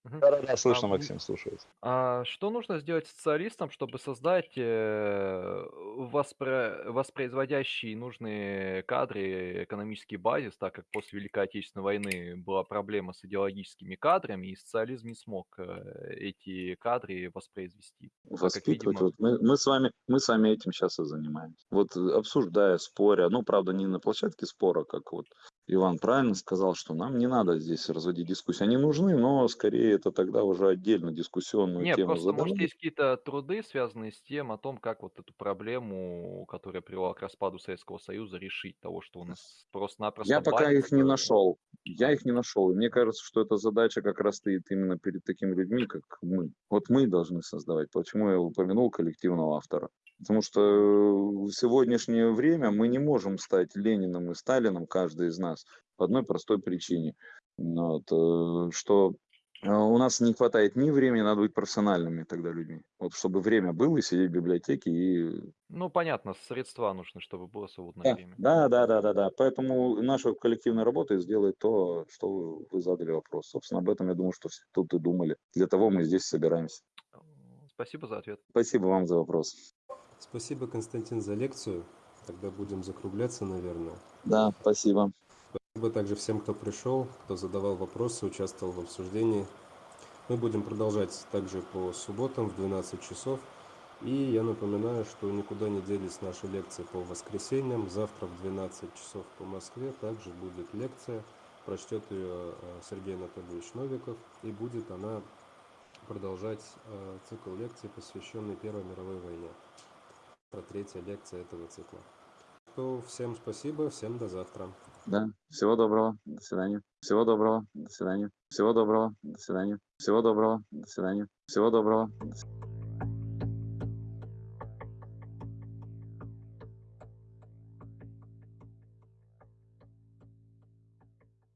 Мгм. Да, слышно, А, Максим, слушает. А что нужно сделать социалистам, чтобы создать э, воспро- воспроизводящие нужные кадры, экономический базис, так как после Великой Отечественной войны была проблема с идеологическими кадрами, и социализм не смог э, эти кадры воспроизвести. Воспитывать. видимо- Вот мы, мы, с вами, мы с вами этим сейчас и занимаемся. Вот э, обсуждая, споря, ну, правда, не на площадке спора, как вот Иван правильно сказал, что нам не надо здесь разводить дискуссии. Они нужны, но скорее это тогда уже отдельно дискуссионную Нет, тему просто, может, есть какие-то труды, связанные с тем, о том, как вот эту проблему, которая привела к распаду Советского Союза, решить. Того, что у нас просто-напросто Я пока их не нашел. Я их не нашел. И мне кажется, что эта задача как раз стоит именно перед такими людьми, как мы. Вот мы должны создавать. Почему я упомянул коллективного автора? Потому что в сегодняшнее время мы не можем стать Лениным и Сталином, каждый из нас, по одной простой причине. Вот, э, что э, у нас не хватает ни времени, надо быть профессиональными тогда людьми. Вот чтобы время было, и сидеть в библиотеке и Ну, понятно, средства нужны, чтобы было свободное да, время. да, да, да, да, да. Поэтому наша коллективная работа сделает то, что вы задали вопрос. Собственно, об этом я думаю, что все тут и думали. Для того мы здесь собираемся. Э, Спасибо за ответ. Спасибо вам за вопрос. Спасибо, Константин, за лекцию. Тогда будем закругляться, наверное. Да, спасибо. Спасибо также всем, кто пришел, кто задавал вопросы, участвовал в обсуждении. Мы будем продолжать также по субботам в 12 часов. И я напоминаю, что никуда не делись наши лекции по воскресеньям. Завтра в 12 часов по Москве также будет лекция. Прочтет ее э, Сергей Анатольевич Новиков. И будет она продолжать э, цикл лекций, посвященный Первой мировой войне. Третья лекция этого цикла. То всем спасибо, всем до завтра. Да, всего доброго. До свидания. Всего доброго. До свидания. Всего доброго. До свидания. Всего доброго. До свидания. Всего доброго. До свидания.